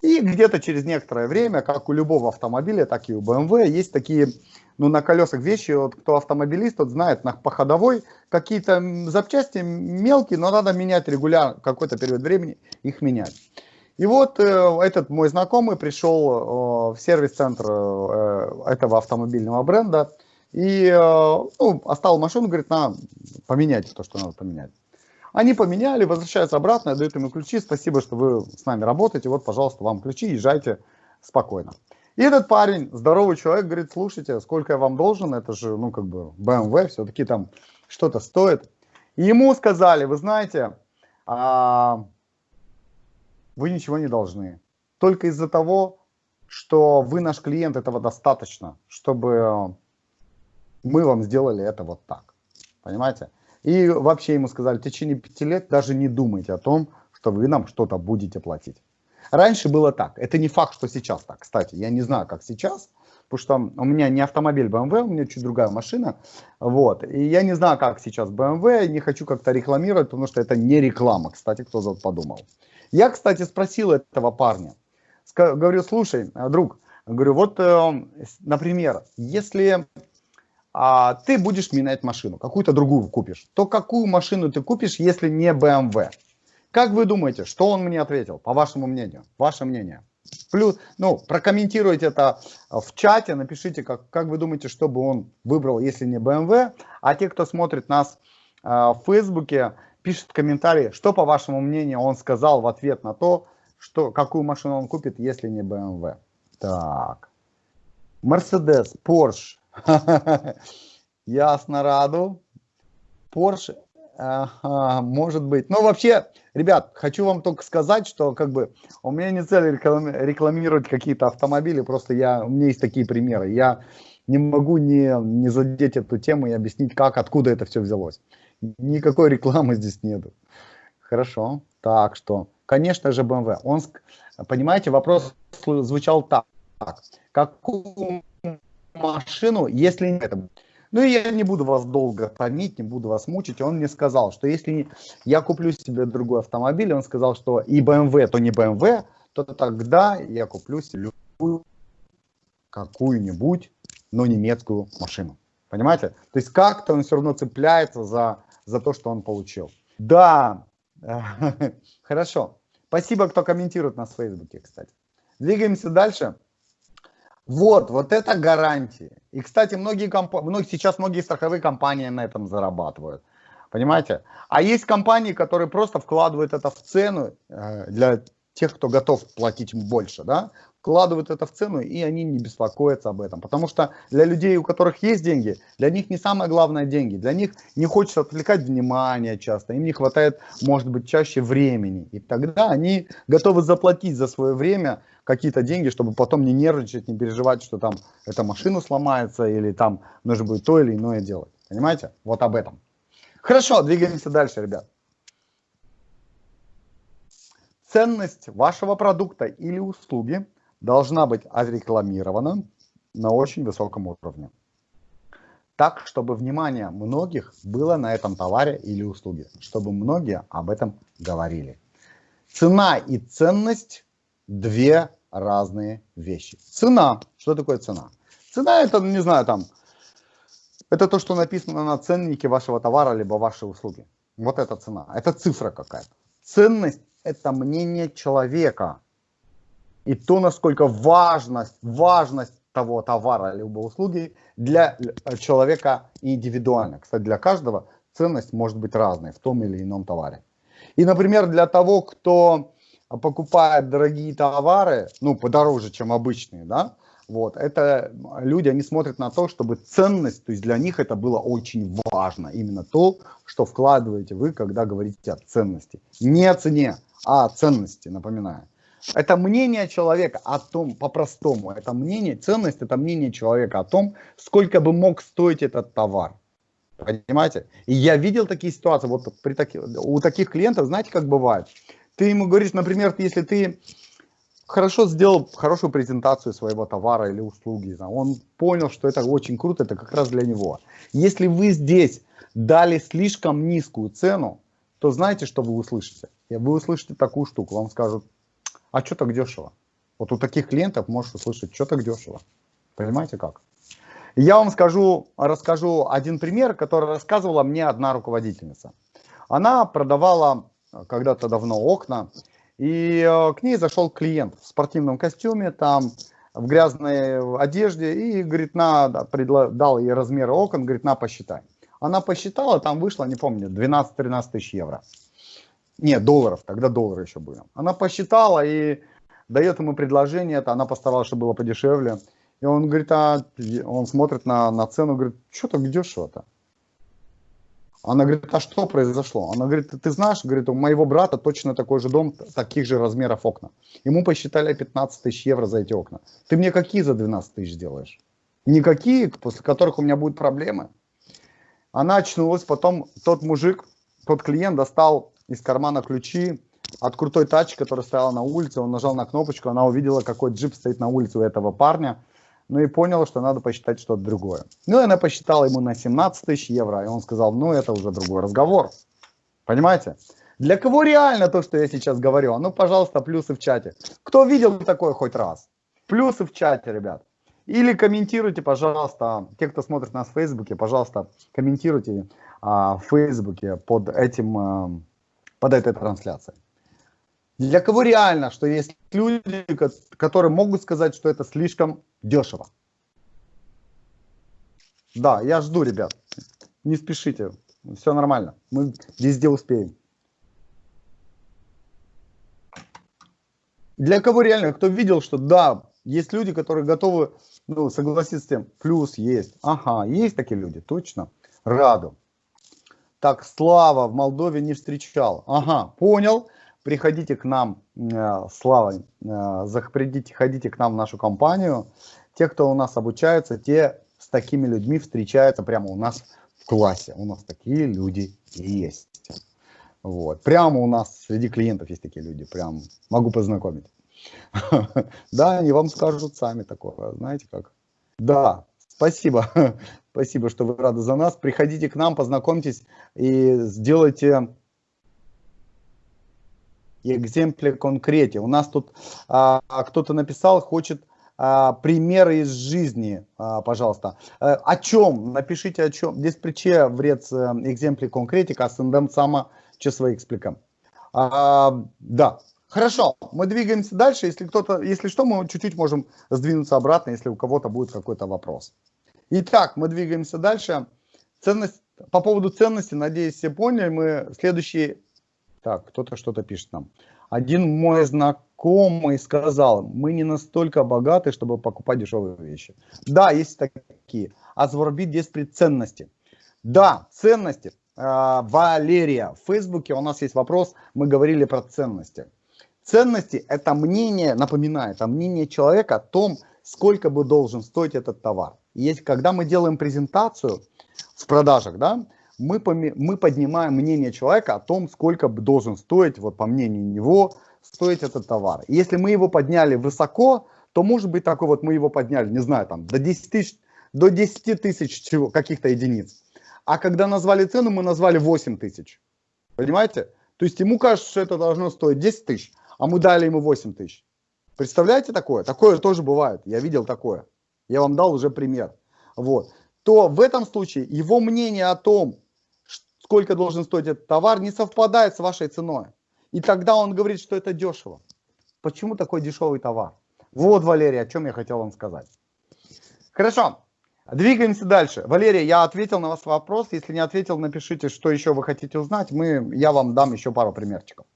И где-то через некоторое время, как у любого автомобиля, так и у BMW, есть такие, ну, на колесах вещи, вот кто автомобилист, тот знает, на, по ходовой какие-то запчасти мелкие, но надо менять регулярно, какой-то период времени их менять. И вот э, этот мой знакомый пришел э, в сервис-центр э, этого автомобильного бренда и э, ну, оставил машину, говорит, на, поменять то, что надо поменять. Они поменяли, возвращаются обратно, дают ему ключи. Спасибо, что вы с нами работаете. Вот, пожалуйста, вам ключи, езжайте спокойно. И этот парень, здоровый человек, говорит, слушайте, сколько я вам должен, это же, ну, как бы, BMW, все-таки там что-то стоит. И ему сказали, вы знаете, а, вы ничего не должны. Только из-за того, что вы наш клиент, этого достаточно, чтобы мы вам сделали это вот так. Понимаете? И вообще ему сказали, в течение пяти лет даже не думайте о том, что вы нам что-то будете платить. Раньше было так. Это не факт, что сейчас так. Кстати, я не знаю, как сейчас, потому что у меня не автомобиль BMW, у меня чуть другая машина. Вот. И я не знаю, как сейчас BMW, не хочу как-то рекламировать, потому что это не реклама, кстати, кто подумал. Я, кстати, спросил этого парня. Говорю, слушай, друг, говорю, вот, э, например, если а, ты будешь менять машину, какую-то другую купишь, то какую машину ты купишь, если не BMW? Как вы думаете, что он мне ответил, по вашему мнению? Ваше мнение. Плюс, ну, прокомментируйте это в чате, напишите, как, как вы думаете, что бы он выбрал, если не BMW. А те, кто смотрит нас э, в Фейсбуке, пишет комментарии, что, по вашему мнению, он сказал в ответ на то, что, какую машину он купит, если не BMW. Так. Mercedes, Porsche, <laughs> Ясно, Раду. Porsche, ага, может быть. Ну, вообще, ребят, хочу вам только сказать, что как бы у меня не цель рекламировать какие-то автомобили, просто я, у меня есть такие примеры. Я не могу не, не задеть эту тему и объяснить, как, откуда это все взялось. Никакой рекламы здесь нету. Хорошо. Так что, конечно же, BMW. Он, понимаете, вопрос звучал так. Какую машину, если не это. Ну и я не буду вас долго томить, не буду вас мучить. Он мне сказал, что если я куплю себе другой автомобиль, он сказал, что и BMW, то не BMW, то тогда я куплю себе какую-нибудь, но немецкую машину. Понимаете? То есть как-то он все равно цепляется за, за то, что он получил. Да, <laughs> хорошо. Спасибо, кто комментирует нас в Фейсбуке, кстати. Двигаемся дальше. Вот, вот это гарантии. И, кстати, многие, комп... многие, сейчас многие страховые компании на этом зарабатывают. Понимаете? А есть компании, которые просто вкладывают это в цену э, для тех, кто готов платить больше, да, вкладывают это в цену, и они не беспокоятся об этом. Потому что для людей, у которых есть деньги, для них не самое главное деньги. Для них не хочется отвлекать внимание часто, им не хватает, может быть, чаще времени. И тогда они готовы заплатить за свое время какие-то деньги, чтобы потом не нервничать, не переживать, что там эта машина сломается или там нужно будет то или иное делать. Понимаете? Вот об этом. Хорошо, двигаемся дальше, ребят. Ценность вашего продукта или услуги должна быть отрекламирована на очень высоком уровне. Так, чтобы внимание многих было на этом товаре или услуге, чтобы многие об этом говорили. Цена и ценность – две разные вещи. Цена. Что такое цена? Цена это, не знаю, там, это то, что написано на ценнике вашего товара, либо вашей услуги. Вот это цена. Это цифра какая-то. Ценность – это мнение человека. И то, насколько важность, важность того товара, либо услуги для человека индивидуально. Кстати, для каждого ценность может быть разной в том или ином товаре. И, например, для того, кто покупают дорогие товары, ну, подороже, чем обычные, да, вот, это люди, они смотрят на то, чтобы ценность, то есть для них это было очень важно, именно то, что вкладываете вы, когда говорите о ценности. Не о цене, а о ценности, напоминаю. Это мнение человека о том, по-простому, это мнение, ценность, это мнение человека о том, сколько бы мог стоить этот товар. Понимаете? И я видел такие ситуации, вот при таких, у таких клиентов, знаете, как бывает? Ты ему говоришь, например, если ты хорошо сделал хорошую презентацию своего товара или услуги, он понял, что это очень круто, это как раз для него. Если вы здесь дали слишком низкую цену, то знаете, что вы услышите? Вы услышите такую штуку, вам скажут, а что так дешево? Вот у таких клиентов можешь услышать, что так дешево. Понимаете как? Я вам скажу, расскажу один пример, который рассказывала мне одна руководительница. Она продавала когда-то давно окна, и э, к ней зашел клиент в спортивном костюме, там в грязной одежде, и говорит, на, дал ей размеры окон, говорит, на, посчитай. Она посчитала, там вышло, не помню, 12-13 тысяч евро. Нет, долларов, тогда доллары еще были. Она посчитала и дает ему предложение, это она постаралась, чтобы было подешевле. И он говорит, а он смотрит на, на цену, говорит, что так дешево-то? Она говорит, а что произошло? Она говорит, ты знаешь, говорит, у моего брата точно такой же дом, таких же размеров окна. Ему посчитали 15 тысяч евро за эти окна. Ты мне какие за 12 тысяч делаешь? Никакие, после которых у меня будут проблемы. Она очнулась, потом тот мужик, тот клиент достал из кармана ключи от крутой тачки, которая стояла на улице. Он нажал на кнопочку, она увидела, какой джип стоит на улице у этого парня. Ну и поняла, что надо посчитать что-то другое. Ну и она посчитала ему на 17 тысяч евро. И он сказал, ну это уже другой разговор. Понимаете? Для кого реально то, что я сейчас говорю? А ну, пожалуйста, плюсы в чате. Кто видел такое хоть раз? Плюсы в чате, ребят. Или комментируйте, пожалуйста, те, кто смотрит нас в Фейсбуке, пожалуйста, комментируйте а, в Фейсбуке под этим, а, под этой трансляцией. Для кого реально, что есть люди, которые могут сказать, что это слишком дешево? Да, я жду, ребят. Не спешите. Все нормально. Мы везде успеем. Для кого реально, кто видел, что да, есть люди, которые готовы ну, согласиться с тем, плюс есть. Ага, есть такие люди, точно. Раду. Так, Слава в Молдове не встречал. Ага, понял приходите к нам, э, Слава, э, заходите, ходите к нам в нашу компанию. Те, кто у нас обучаются, те с такими людьми встречаются прямо у нас в классе. У нас такие люди есть. Вот. Прямо у нас среди клиентов есть такие люди. Прям могу познакомить. <laughs> Да, они вам скажут сами такое. Знаете как? Да, спасибо. <laughs> Спасибо, что вы рады за нас. Приходите к нам, познакомьтесь и сделайте экземпле конкрете. У нас тут а, кто-то написал, хочет а, примеры из жизни, а, пожалуйста. А, о чем? Напишите о чем. Здесь приче вред экземпле конкретика, а сендем сама че свои экспликам. А, да, хорошо, мы двигаемся дальше. Если кто-то, если что, мы чуть-чуть можем сдвинуться обратно, если у кого-то будет какой-то вопрос. Итак, мы двигаемся дальше. Ценность, по поводу ценности, надеюсь, все поняли. Мы следующий так, кто-то что-то пишет нам. Один мой знакомый сказал, мы не настолько богаты, чтобы покупать дешевые вещи. Да, есть такие. А заворбит здесь при ценности. Да, ценности. А, Валерия, в Фейсбуке у нас есть вопрос, мы говорили про ценности. Ценности – это мнение, напоминаю, это мнение человека о том, сколько бы должен стоить этот товар. Если, когда мы делаем презентацию в продажах, да, мы, мы поднимаем мнение человека о том, сколько должен стоить, вот по мнению него, стоить этот товар. И если мы его подняли высоко, то может быть такой вот мы его подняли, не знаю, там до 10 тысяч, до 10 тысяч каких-то единиц. А когда назвали цену, мы назвали 8 тысяч. Понимаете? То есть ему кажется, что это должно стоить 10 тысяч, а мы дали ему 8 тысяч. Представляете такое? Такое тоже бывает. Я видел такое. Я вам дал уже пример. Вот. То в этом случае его мнение о том, сколько должен стоить этот товар, не совпадает с вашей ценой. И тогда он говорит, что это дешево. Почему такой дешевый товар? Вот, Валерия, о чем я хотел вам сказать. Хорошо, двигаемся дальше. Валерия, я ответил на ваш вопрос. Если не ответил, напишите, что еще вы хотите узнать. Мы, я вам дам еще пару примерчиков.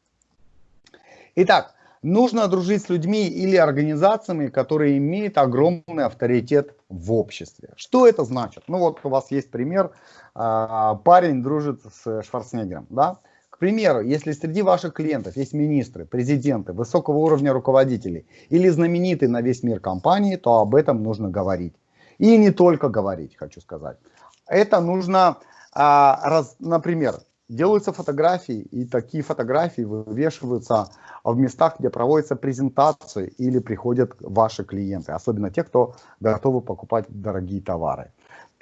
Итак, нужно дружить с людьми или организациями, которые имеют огромный авторитет в обществе. Что это значит? Ну вот у вас есть пример, а, парень дружит с Шварценеггером, да? примеру, если среди ваших клиентов есть министры, президенты, высокого уровня руководителей или знаменитые на весь мир компании, то об этом нужно говорить. И не только говорить, хочу сказать. Это нужно, а, например, делаются фотографии, и такие фотографии вывешиваются в местах, где проводятся презентации или приходят ваши клиенты, особенно те, кто готовы покупать дорогие товары.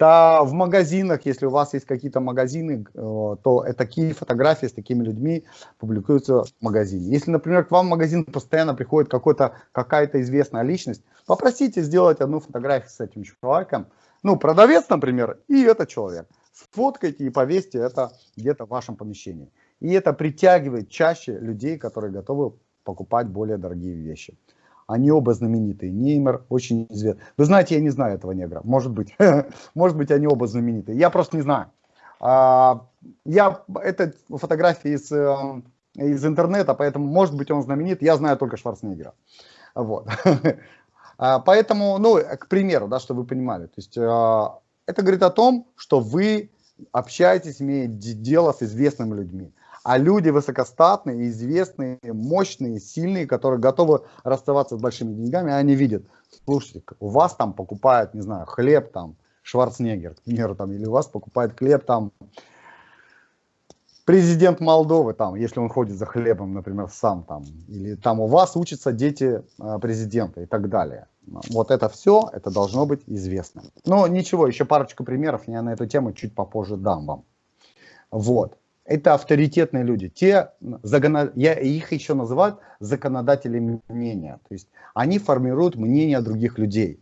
Да, в магазинах, если у вас есть какие-то магазины, э, то такие фотографии с такими людьми публикуются в магазине. Если, например, к вам в магазин постоянно приходит какая-то известная личность, попросите сделать одну фотографию с этим человеком. Ну, продавец, например, и этот человек. Сфоткайте и повесьте это где-то в вашем помещении. И это притягивает чаще людей, которые готовы покупать более дорогие вещи. Они оба знаменитые. Неймер очень известный. Вы знаете, я не знаю этого негра. Может быть. <laughs> Может быть, они оба знаменитые. Я просто не знаю. А, я, это фотографии из, эм, из интернета, поэтому, может быть, он знаменит. Я знаю только Шварценеггера. Вот. <laughs> А, поэтому, ну, к примеру, да, чтобы вы понимали. То есть, а, это говорит о том, что вы общаетесь, имеете дело с известными людьми а люди высокостатные, известные, мощные, сильные, которые готовы расставаться с большими деньгами, они видят, слушайте, у вас там покупают, не знаю, хлеб там, Шварценеггер, к примеру, там, или у вас покупает хлеб там президент Молдовы, там, если он ходит за хлебом, например, сам там, или там у вас учатся дети э, президента и так далее. Вот это все, это должно быть известно. Но ничего, еще парочку примеров я на эту тему чуть попозже дам вам. Вот это авторитетные люди. Те, я их еще называю законодателями мнения. То есть они формируют мнение других людей.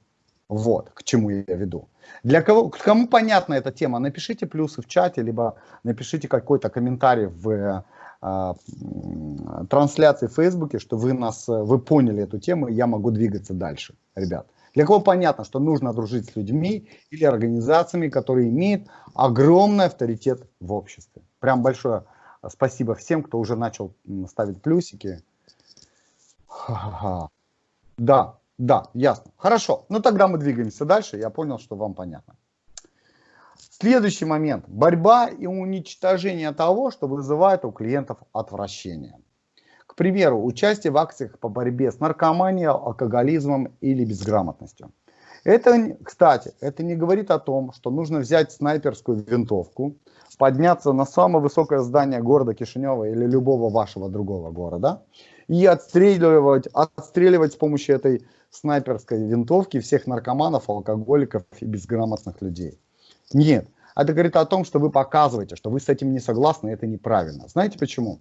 Вот, к чему я веду. Для кого, кому понятна эта тема, напишите плюсы в чате, либо напишите какой-то комментарий в э, трансляции в Фейсбуке, что вы, нас, вы поняли эту тему, и я могу двигаться дальше, ребят. Для кого понятно, что нужно дружить с людьми или организациями, которые имеют огромный авторитет в обществе. Прям большое спасибо всем, кто уже начал ставить плюсики. Да, да, ясно. Хорошо, ну тогда мы двигаемся дальше. Я понял, что вам понятно. Следующий момент. Борьба и уничтожение того, что вызывает у клиентов отвращение. К примеру, участие в акциях по борьбе с наркоманией, алкоголизмом или безграмотностью. Это, кстати, это не говорит о том, что нужно взять снайперскую винтовку, подняться на самое высокое здание города Кишинева или любого вашего другого города и отстреливать, отстреливать с помощью этой снайперской винтовки всех наркоманов, алкоголиков и безграмотных людей. Нет. Это говорит о том, что вы показываете, что вы с этим не согласны, это неправильно. Знаете почему?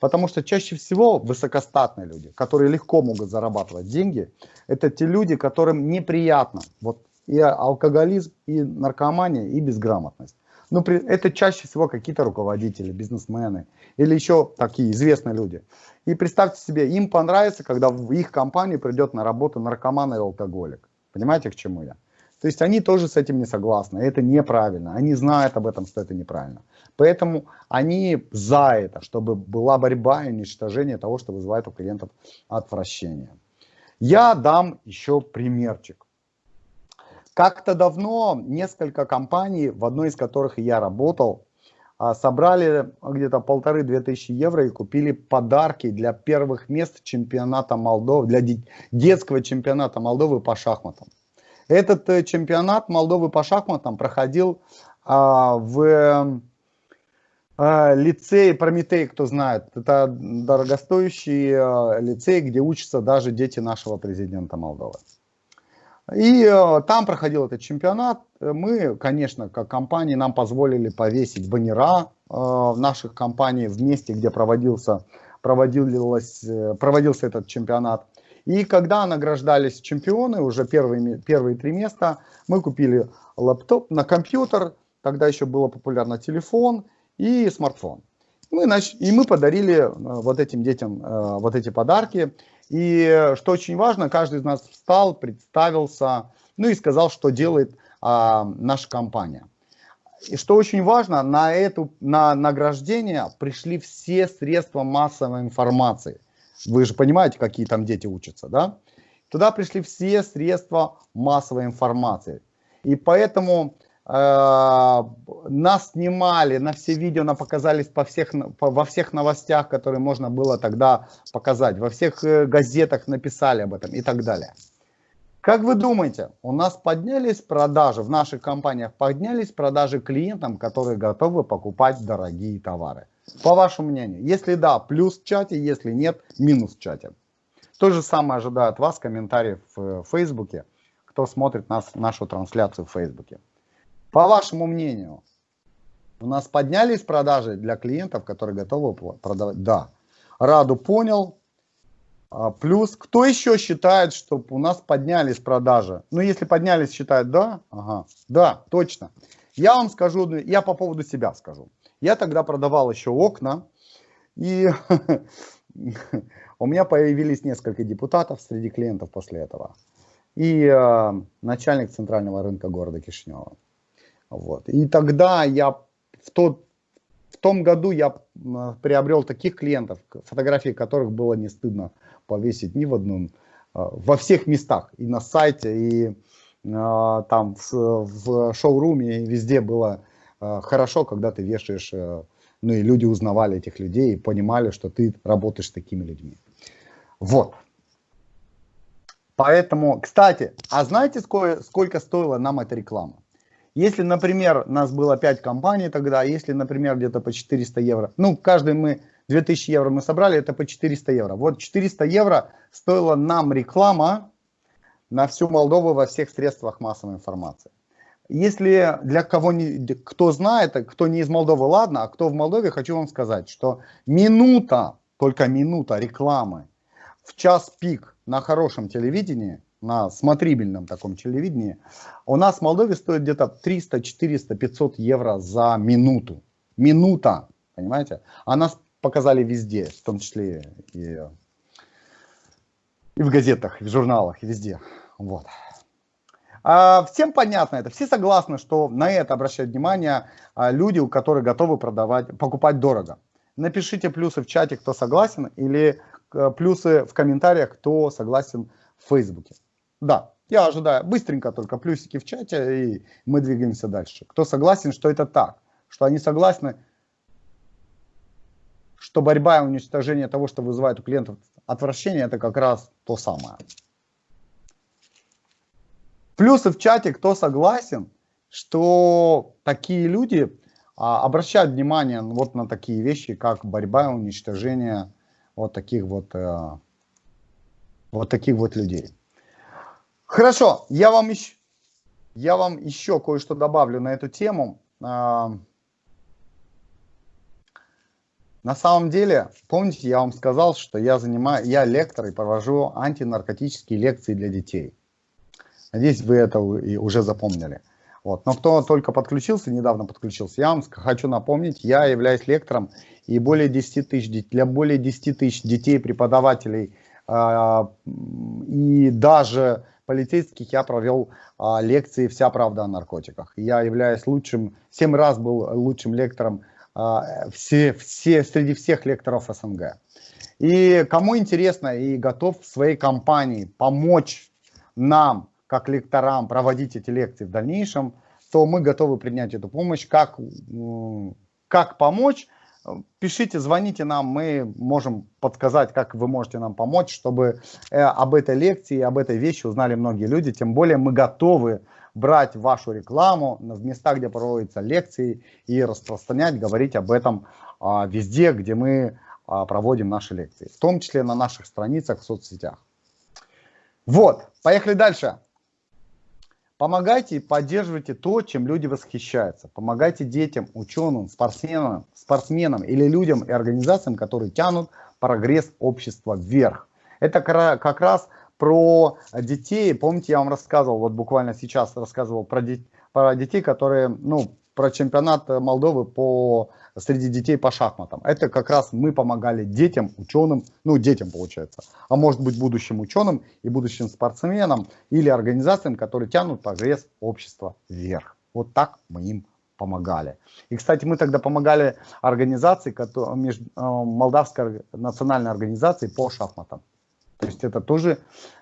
Потому что чаще всего высокостатные люди, которые легко могут зарабатывать деньги, это те люди, которым неприятно вот и алкоголизм, и наркомания, и безграмотность. Но при, это чаще всего какие-то руководители, бизнесмены или еще такие известные люди. И представьте себе, им понравится, когда в их компанию придет на работу наркоман и алкоголик. Понимаете, к чему я? То есть они тоже с этим не согласны, это неправильно, они знают об этом, что это неправильно. Поэтому они за это, чтобы была борьба и уничтожение того, что вызывает у клиентов отвращение. Я дам еще примерчик. Как-то давно несколько компаний, в одной из которых я работал, а, собрали где-то полторы-две тысячи евро и купили подарки для первых мест чемпионата Молдовы, для детского чемпионата Молдовы по шахматам. Этот э, чемпионат Молдовы по шахматам проходил а, в а, лицее Прометей, кто знает. Это дорогостоящий а, лицей, где учатся даже дети нашего президента Молдовы. И э, там проходил этот чемпионат. Мы, конечно, как компании, нам позволили повесить баннера в наших компаниях в месте, где проводился, проводилось, проводился этот чемпионат. И когда награждались чемпионы, уже первые, первые три места, мы купили лаптоп на компьютер, тогда еще было популярно телефон и смартфон. Мы, нач... И мы подарили э, вот этим детям э, вот эти подарки. И что очень важно, каждый из нас встал, представился, ну и сказал, что делает а, наша компания. И что очень важно, на, эту, на награждение пришли все средства массовой информации. Вы же понимаете, какие там дети учатся, да? Туда пришли все средства массовой информации. И поэтому Э, нас снимали, на все видео на показались по всех, по, во всех новостях, которые можно было тогда показать, во всех э, газетах написали об этом и так далее. Как вы думаете, у нас поднялись продажи, в наших компаниях поднялись продажи клиентам, которые готовы покупать дорогие товары? По вашему мнению, если да, плюс в чате, если нет, минус в чате. То же самое ожидаю от вас комментариев в Фейсбуке, кто смотрит нас, нашу трансляцию в Фейсбуке. По вашему мнению, у нас поднялись продажи для клиентов, которые готовы продавать? Да. Раду понял. А, плюс, кто еще считает, что у нас поднялись продажи? Ну, если поднялись, считает да? Ага, да, точно. Я вам скажу, я по поводу себя скажу. Я тогда продавал еще окна, и <laughs> у меня появились несколько депутатов среди клиентов после этого. И э, начальник центрального рынка города Кишинева. Вот. И тогда я в, тот, в том году я приобрел таких клиентов, фотографии которых было не стыдно повесить ни в одном, а, во всех местах, и на сайте, и а, там в, в шоуруме, и везде было хорошо, когда ты вешаешь, ну и люди узнавали этих людей и понимали, что ты работаешь с такими людьми. Вот. Поэтому, кстати, а знаете, сколько, сколько стоила нам эта реклама? Если, например, нас было 5 компаний тогда, если, например, где-то по 400 евро, ну, каждый мы, 2000 евро мы собрали, это по 400 евро. Вот 400 евро стоила нам реклама на всю Молдову во всех средствах массовой информации. Если для кого не, кто знает, кто не из Молдовы, ладно, а кто в Молдове, хочу вам сказать, что минута, только минута рекламы в час пик на хорошем телевидении – на смотрибельном таком телевидении, у нас в Молдове стоит где-то 300, 400, 500 евро за минуту. Минута, понимаете? А нас показали везде, в том числе и, и в газетах, и в журналах, и везде. Вот. А, всем понятно это, все согласны, что на это обращают внимание а, люди, у которых готовы продавать, покупать дорого. Напишите плюсы в чате, кто согласен, или а, плюсы в комментариях, кто согласен в Фейсбуке. Да, я ожидаю быстренько только плюсики в чате, и мы двигаемся дальше. Кто согласен, что это так? Что они согласны, что борьба и уничтожение того, что вызывает у клиентов отвращение, это как раз то самое. Плюсы в чате, кто согласен, что такие люди а, обращают внимание вот на такие вещи, как борьба и уничтожение вот таких вот, а, вот таких вот людей. Хорошо, я вам еще, я вам еще кое-что добавлю на эту тему. А, на самом деле, помните, я вам сказал, что я занимаю, я лектор и провожу антинаркотические лекции для детей. Надеюсь, вы это уже запомнили. Вот. Но кто только подключился, недавно подключился, я вам хочу напомнить, я являюсь лектором и более 10 тысяч, для более 10 тысяч детей, преподавателей а, и даже полицейских я провел а, лекции «Вся правда о наркотиках». Я являюсь лучшим, семь раз был лучшим лектором а, все, все, среди всех лекторов СНГ. И кому интересно и готов в своей компании помочь нам, как лекторам, проводить эти лекции в дальнейшем, то мы готовы принять эту помощь. Как, как помочь? пишите, звоните нам, мы можем подсказать, как вы можете нам помочь, чтобы э, об этой лекции, об этой вещи узнали многие люди. Тем более мы готовы брать вашу рекламу в местах, где проводятся лекции и распространять, говорить об этом а, везде, где мы а, проводим наши лекции, в том числе на наших страницах в соцсетях. Вот, поехали дальше. Помогайте и поддерживайте то, чем люди восхищаются. Помогайте детям, ученым, спортсменам, спортсменам или людям и организациям, которые тянут прогресс общества вверх. Это как раз про детей. Помните, я вам рассказывал, вот буквально сейчас рассказывал про, про детей, которые, ну, про чемпионат Молдовы по среди детей по шахматам. Это как раз мы помогали детям, ученым, ну детям получается, а может быть будущим ученым и будущим спортсменам или организациям, которые тянут прогресс общества вверх. Вот так мы им помогали. И, кстати, мы тогда помогали организации, э, Молдавской национальной организации по шахматам. То есть это тоже э,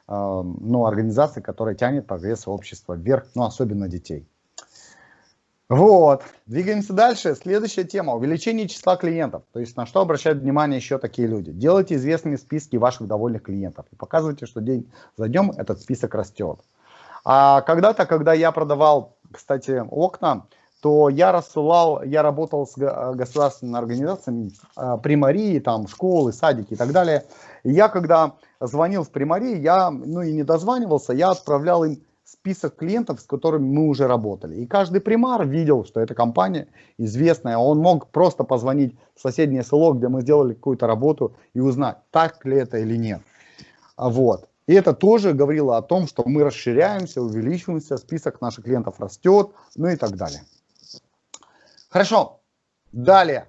ну, организация, которая тянет прогресс общества вверх, ну особенно детей. Вот, двигаемся дальше. Следующая тема – увеличение числа клиентов. То есть на что обращают внимание еще такие люди. Делайте известными списки ваших довольных клиентов. И показывайте, что день за днем этот список растет. А когда-то, когда я продавал, кстати, окна, то я рассылал, я работал с государственными организациями, а, примарии, там, школы, садики и так далее. И я, когда звонил в примарии, я, ну и не дозванивался, я отправлял им список клиентов, с которыми мы уже работали. И каждый примар видел, что эта компания известная. Он мог просто позвонить в соседнее село, где мы сделали какую-то работу и узнать, так ли это или нет. А вот. И это тоже говорило о том, что мы расширяемся, увеличиваемся, список наших клиентов растет, ну и так далее. Хорошо. Далее.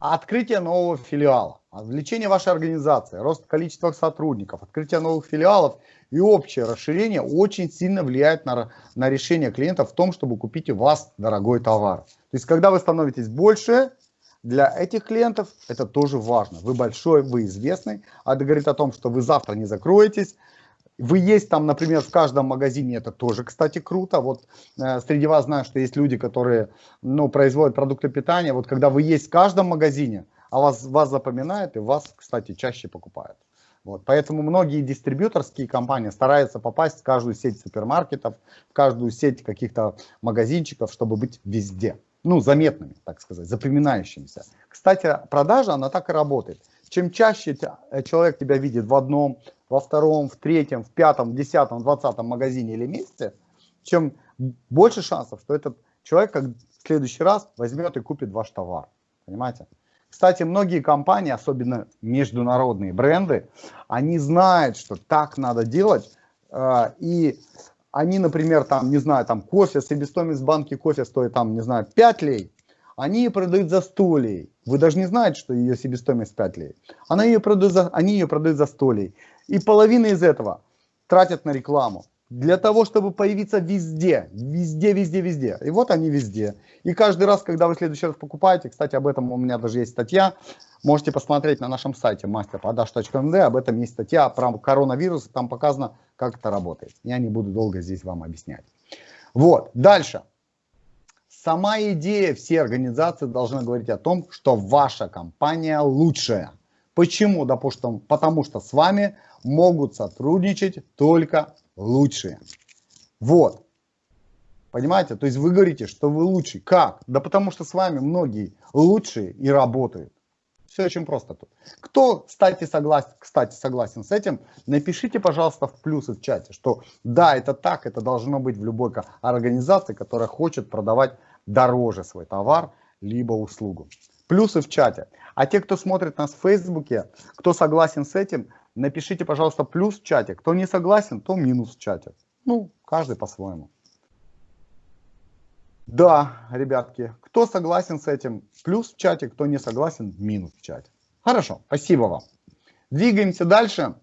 Открытие нового филиала, увеличение вашей организации, рост количества сотрудников, открытие новых филиалов и общее расширение очень сильно влияет на, на решение клиента в том, чтобы купить у вас дорогой товар. То есть, когда вы становитесь больше, для этих клиентов это тоже важно. Вы большой, вы известный, а это говорит о том, что вы завтра не закроетесь, вы есть там, например, в каждом магазине, это тоже, кстати, круто. Вот э, среди вас знаю, что есть люди, которые ну, производят продукты питания. Вот когда вы есть в каждом магазине, а вас, вас запоминают и вас, кстати, чаще покупают. Вот, поэтому многие дистрибьюторские компании стараются попасть в каждую сеть супермаркетов, в каждую сеть каких-то магазинчиков, чтобы быть везде. Ну, заметными, так сказать, запоминающимися. Кстати, продажа, она так и работает. Чем чаще э, человек тебя видит в одном, во втором, в третьем, в пятом, в десятом, двадцатом магазине или месте, чем больше шансов, что этот человек как в следующий раз возьмет и купит ваш товар. Понимаете? Кстати, многие компании, особенно международные бренды, они знают, что так надо делать. Э, и они, например, там, не знаю, там кофе, себестоимость банки кофе стоит там, не знаю, 5 лей. Они ее продают за 100 лей. Вы даже не знаете, что ее себестоимость 5 лей. Она ее продает за, они ее продают за 100 лей. И половина из этого тратят на рекламу. Для того, чтобы появиться везде, везде, везде, везде. И вот они везде. И каждый раз, когда вы в следующий раз покупаете, кстати, об этом у меня даже есть статья, можете посмотреть на нашем сайте masterprodaж.md, об этом есть статья про коронавирус, там показано, как это работает. Я не буду долго здесь вам объяснять. Вот, дальше. Сама идея, все организации должны говорить о том, что ваша компания лучшая. Почему? Допустим, потому что с вами могут сотрудничать только лучшие. Вот. Понимаете? То есть вы говорите, что вы лучший. Как? Да потому что с вами многие лучшие и работают. Все очень просто тут. Кто, кстати, согласен, кстати, согласен с этим, напишите, пожалуйста, в плюсы в чате, что да, это так, это должно быть в любой организации, которая хочет продавать дороже свой товар, либо услугу. Плюсы в чате. А те, кто смотрит нас в Фейсбуке, кто согласен с этим, напишите, пожалуйста, плюс в чате. Кто не согласен, то минус в чате. Ну, каждый по-своему. Да, ребятки, кто согласен с этим, плюс в чате, кто не согласен, минус в чате. Хорошо, спасибо вам. Двигаемся дальше.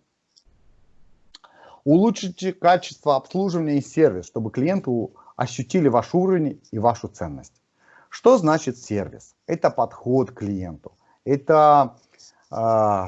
Улучшите качество обслуживания и сервис, чтобы клиенты ощутили ваш уровень и вашу ценность. Что значит сервис? Это подход к клиенту, это э,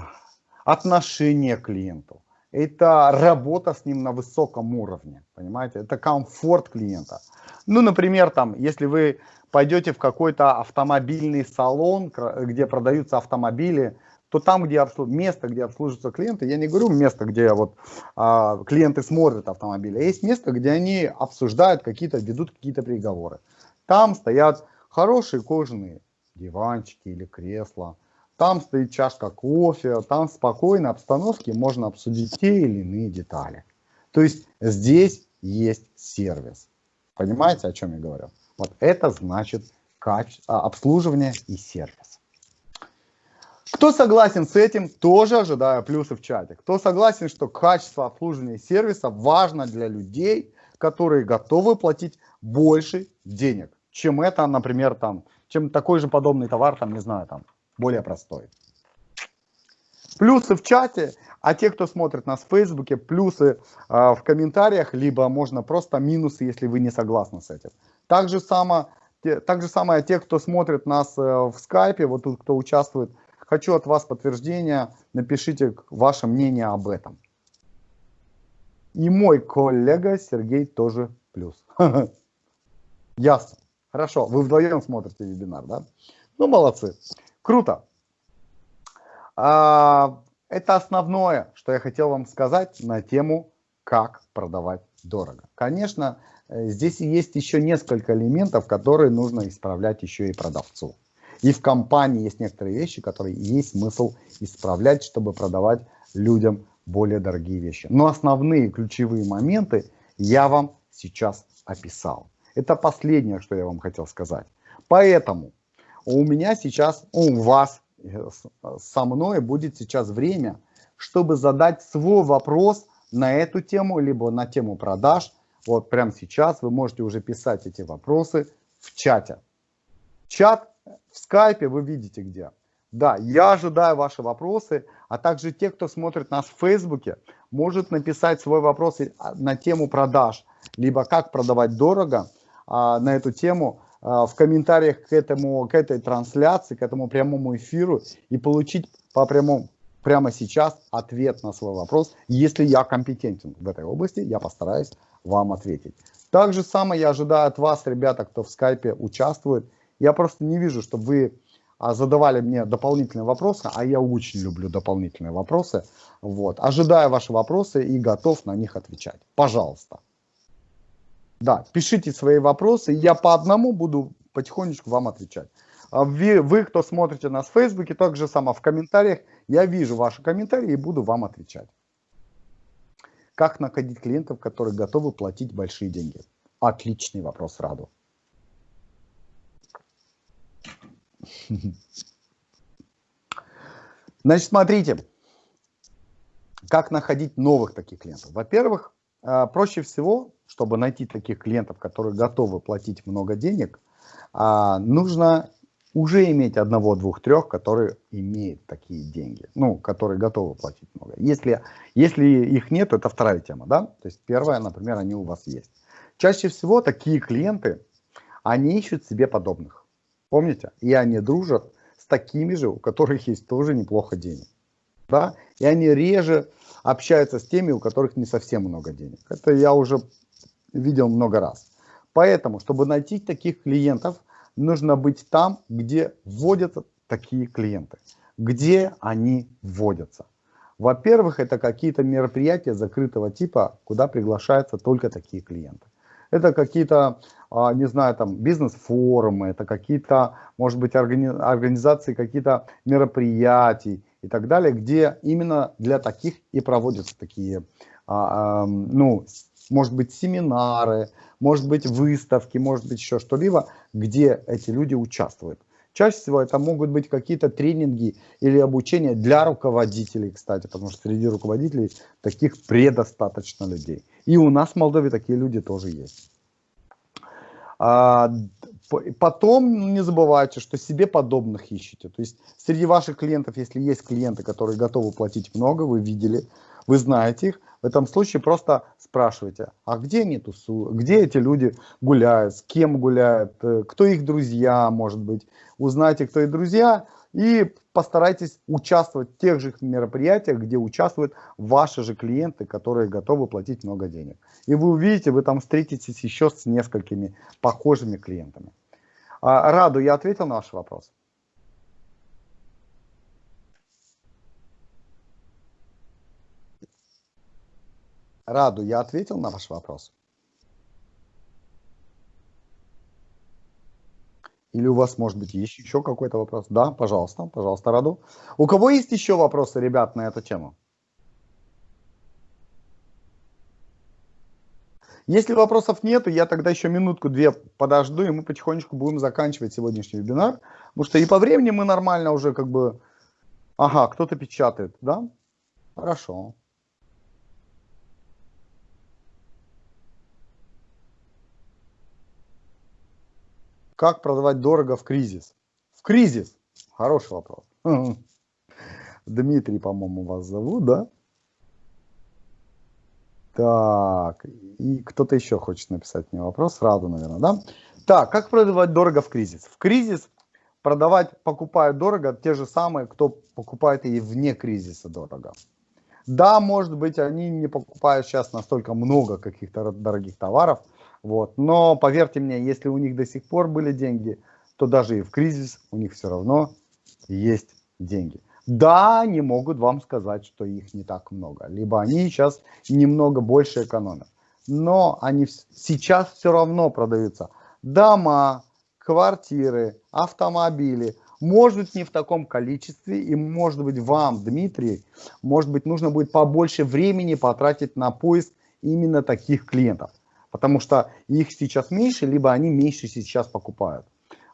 отношение к клиенту, это работа с ним на высоком уровне, понимаете, это комфорт клиента. Ну, например, там, если вы пойдете в какой-то автомобильный салон, где продаются автомобили, то там, где обслуж... место, где обслуживаются клиенты, я не говорю место, где вот а, клиенты смотрят автомобили, а есть место, где они обсуждают какие-то, ведут какие-то переговоры. Там стоят хорошие кожаные диванчики или кресла, там стоит чашка кофе, там в спокойной обстановке можно обсудить те или иные детали. То есть здесь есть сервис. Понимаете, о чем я говорю? Вот это значит каче... А, обслуживание и сервис. Кто согласен с этим, тоже ожидаю плюсы в чате. Кто согласен, что качество обслуживания сервиса важно для людей, которые готовы платить больше денег, чем это, например, там, чем такой же подобный товар, там, не знаю, там, более простой. Плюсы в чате, а те, кто смотрит нас в Фейсбуке, плюсы э, в комментариях, либо можно просто минусы, если вы не согласны с этим. Так же, само, те, так же самое те, кто смотрит нас э, в скайпе, вот тут кто участвует, хочу от вас подтверждения, напишите ваше мнение об этом. И мой коллега Сергей тоже плюс. <laughs> Ясно. Хорошо, вы вдвоем смотрите вебинар, да? Ну, молодцы. Круто. А, это основное, что я хотел вам сказать на тему, как продавать дорого. Конечно, э, здесь есть еще несколько элементов, которые нужно исправлять еще и продавцу. И в компании есть некоторые вещи, которые есть смысл исправлять, чтобы продавать людям более дорогие вещи. Но основные ключевые моменты я вам сейчас описал. Это последнее, что я вам хотел сказать. Поэтому у меня сейчас, у вас, э, со мной будет сейчас время, чтобы задать свой вопрос на эту тему, либо на тему продаж. Вот прямо сейчас вы можете уже писать эти вопросы в чате. Чат в скайпе вы видите где. Да, я ожидаю ваши вопросы, а также те, кто смотрит нас в Фейсбуке, может написать свой вопрос на тему продаж, либо как продавать дорого а, на эту тему а, в комментариях к, этому, к этой трансляции, к этому прямому эфиру и получить по прямому, прямо сейчас ответ на свой вопрос. Если я компетентен в этой области, я постараюсь вам ответить. Так же самое я ожидаю от вас, ребята, кто в скайпе участвует. Я просто не вижу, чтобы вы а, задавали мне дополнительные вопросы, а я очень люблю дополнительные вопросы. Вот. Ожидаю ваши вопросы и готов на них отвечать. Пожалуйста. Да, пишите свои вопросы, я по одному буду потихонечку вам отвечать. А вы, вы, кто смотрите нас в Фейсбуке, также само в комментариях, я вижу ваши комментарии и буду вам отвечать. Как находить клиентов, которые готовы платить большие деньги? Отличный вопрос, Раду. <laughs> Значит, смотрите, как находить новых таких клиентов. Во-первых, а, проще всего, чтобы найти таких клиентов, которые готовы платить много денег, а, нужно уже иметь одного, двух, трех, которые имеют такие деньги, ну, которые готовы платить много. Если, если их нет, это вторая тема, да? То есть первая, например, они у вас есть. Чаще всего такие клиенты, они ищут себе подобных. Помните? И они дружат с такими же, у которых есть тоже неплохо денег. Да? И они реже общаются с теми, у которых не совсем много денег. Это я уже видел много раз. Поэтому, чтобы найти таких клиентов, нужно быть там, где вводятся такие клиенты. Где они вводятся. Во-первых, это какие-то мероприятия закрытого типа, куда приглашаются только такие клиенты. Это какие-то, не знаю, там бизнес-форумы, это какие-то, может быть, организации какие-то мероприятий и так далее, где именно для таких и проводятся такие, а, ну, может быть, семинары, может быть, выставки, может быть, еще что-либо, где эти люди участвуют. Чаще всего это могут быть какие-то тренинги или обучение для руководителей, кстати, потому что среди руководителей таких предостаточно людей. И у нас в Молдове такие люди тоже есть. А, потом не забывайте, что себе подобных ищите. То есть среди ваших клиентов, если есть клиенты, которые готовы платить много, вы видели, вы знаете их, в этом случае просто спрашивайте, а где они тусуют, где эти люди гуляют, с кем гуляют, э, кто их друзья, может быть. Узнайте, кто их друзья, и постарайтесь участвовать в тех же мероприятиях, где участвуют ваши же клиенты, которые готовы платить много денег. И вы увидите, вы там встретитесь еще с несколькими похожими клиентами. А, Раду, я ответил на ваш вопрос? Раду, я ответил на ваш вопрос? Или у вас, может быть, есть еще какой-то вопрос? Да, пожалуйста, пожалуйста, Раду. У кого есть еще вопросы, ребят, на эту тему? Если вопросов нет, я тогда еще минутку-две подожду, и мы потихонечку будем заканчивать сегодняшний вебинар. Потому что и по времени мы нормально уже как бы... Ага, кто-то печатает, да? Хорошо. Как продавать дорого в кризис? В кризис? Хороший вопрос. <laughs> Дмитрий, по-моему, вас зовут, да? Так, и кто-то еще хочет написать мне вопрос, сразу, наверное, да? Так, как продавать дорого в кризис? В кризис продавать, покупают дорого те же самые, кто покупает и вне кризиса дорого. Да, может быть, они не покупают сейчас настолько много каких-то дорогих товаров, Вот. Но поверьте мне, если у них до сих пор были деньги, то даже и в кризис у них все равно есть деньги. Да, они могут вам сказать, что их не так много, либо они сейчас немного больше экономят. Но они сейчас все равно продаются. Дома, квартиры, автомобили. Может быть, не в таком количестве, и может быть вам, Дмитрий, может быть, нужно будет побольше времени потратить на поиск именно таких клиентов. Потому что их сейчас меньше, либо они меньше сейчас покупают.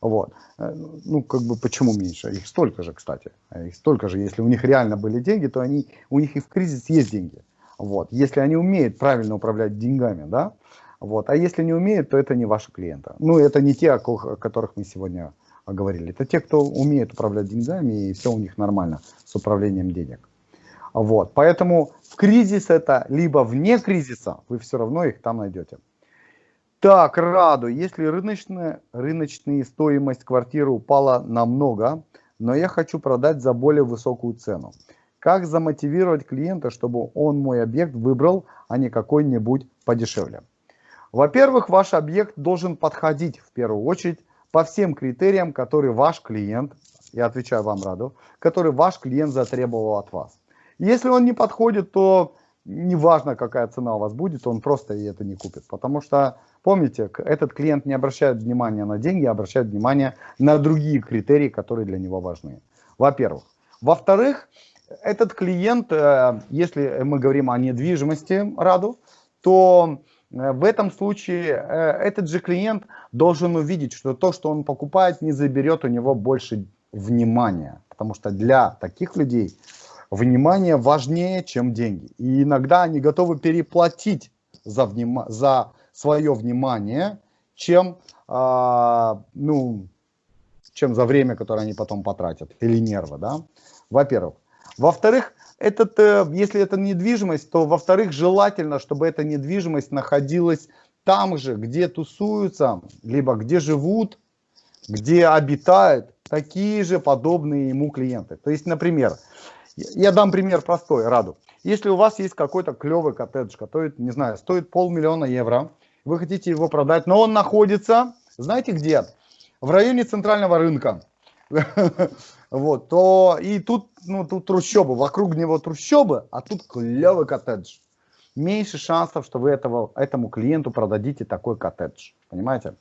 Вот. Э, ну, как бы, почему меньше? Их столько же, кстати. Их столько же. Если у них реально были деньги, то они, у них и в кризис есть деньги. Вот. Если они умеют правильно управлять деньгами, да, вот. А если не умеют, то это не ваши клиенты. Ну, это не те, о которых мы сегодня говорили. Это те, кто умеет управлять деньгами, и все у них нормально с управлением денег. Вот. Поэтому в кризис это, либо вне кризиса, вы все равно их там найдете. Так, Раду, если рыночная, рыночная стоимость квартиры упала намного, но я хочу продать за более высокую цену. Как замотивировать клиента, чтобы он мой объект выбрал, а не какой-нибудь подешевле? Во-первых, ваш объект должен подходить в первую очередь по всем критериям, которые ваш клиент, я отвечаю вам, Раду, который ваш клиент затребовал от вас. Если он не подходит, то неважно, какая цена у вас будет, он просто и это не купит. Потому что, помните, этот клиент не обращает внимания на деньги, а обращает внимание на другие критерии, которые для него важны. Во-первых. Во-вторых, этот клиент, э, если мы говорим о недвижимости Раду, то э, в этом случае э, этот же клиент должен увидеть, что то, что он покупает, не заберет у него больше внимания. Потому что для таких людей внимание важнее, чем деньги. И иногда они готовы переплатить за, вним... за свое внимание, чем, а, ну, чем за время, которое они потом потратят, или нервы, да, во-первых. Во-вторых, этот, э, если это недвижимость, то, во-вторых, желательно, чтобы эта недвижимость находилась там же, где тусуются, либо где живут, где обитают такие же подобные ему клиенты. То есть, например, я дам пример простой, Раду. Если у вас есть какой-то клевый коттедж, который, не знаю, стоит полмиллиона евро, вы хотите его продать, но он находится, знаете где? В районе центрального рынка. <laughs> Вот, то и тут, ну, тут трущобы, вокруг него трущобы, а тут клевый коттедж. Меньше шансов, что вы этого, этому клиенту продадите такой коттедж, понимаете?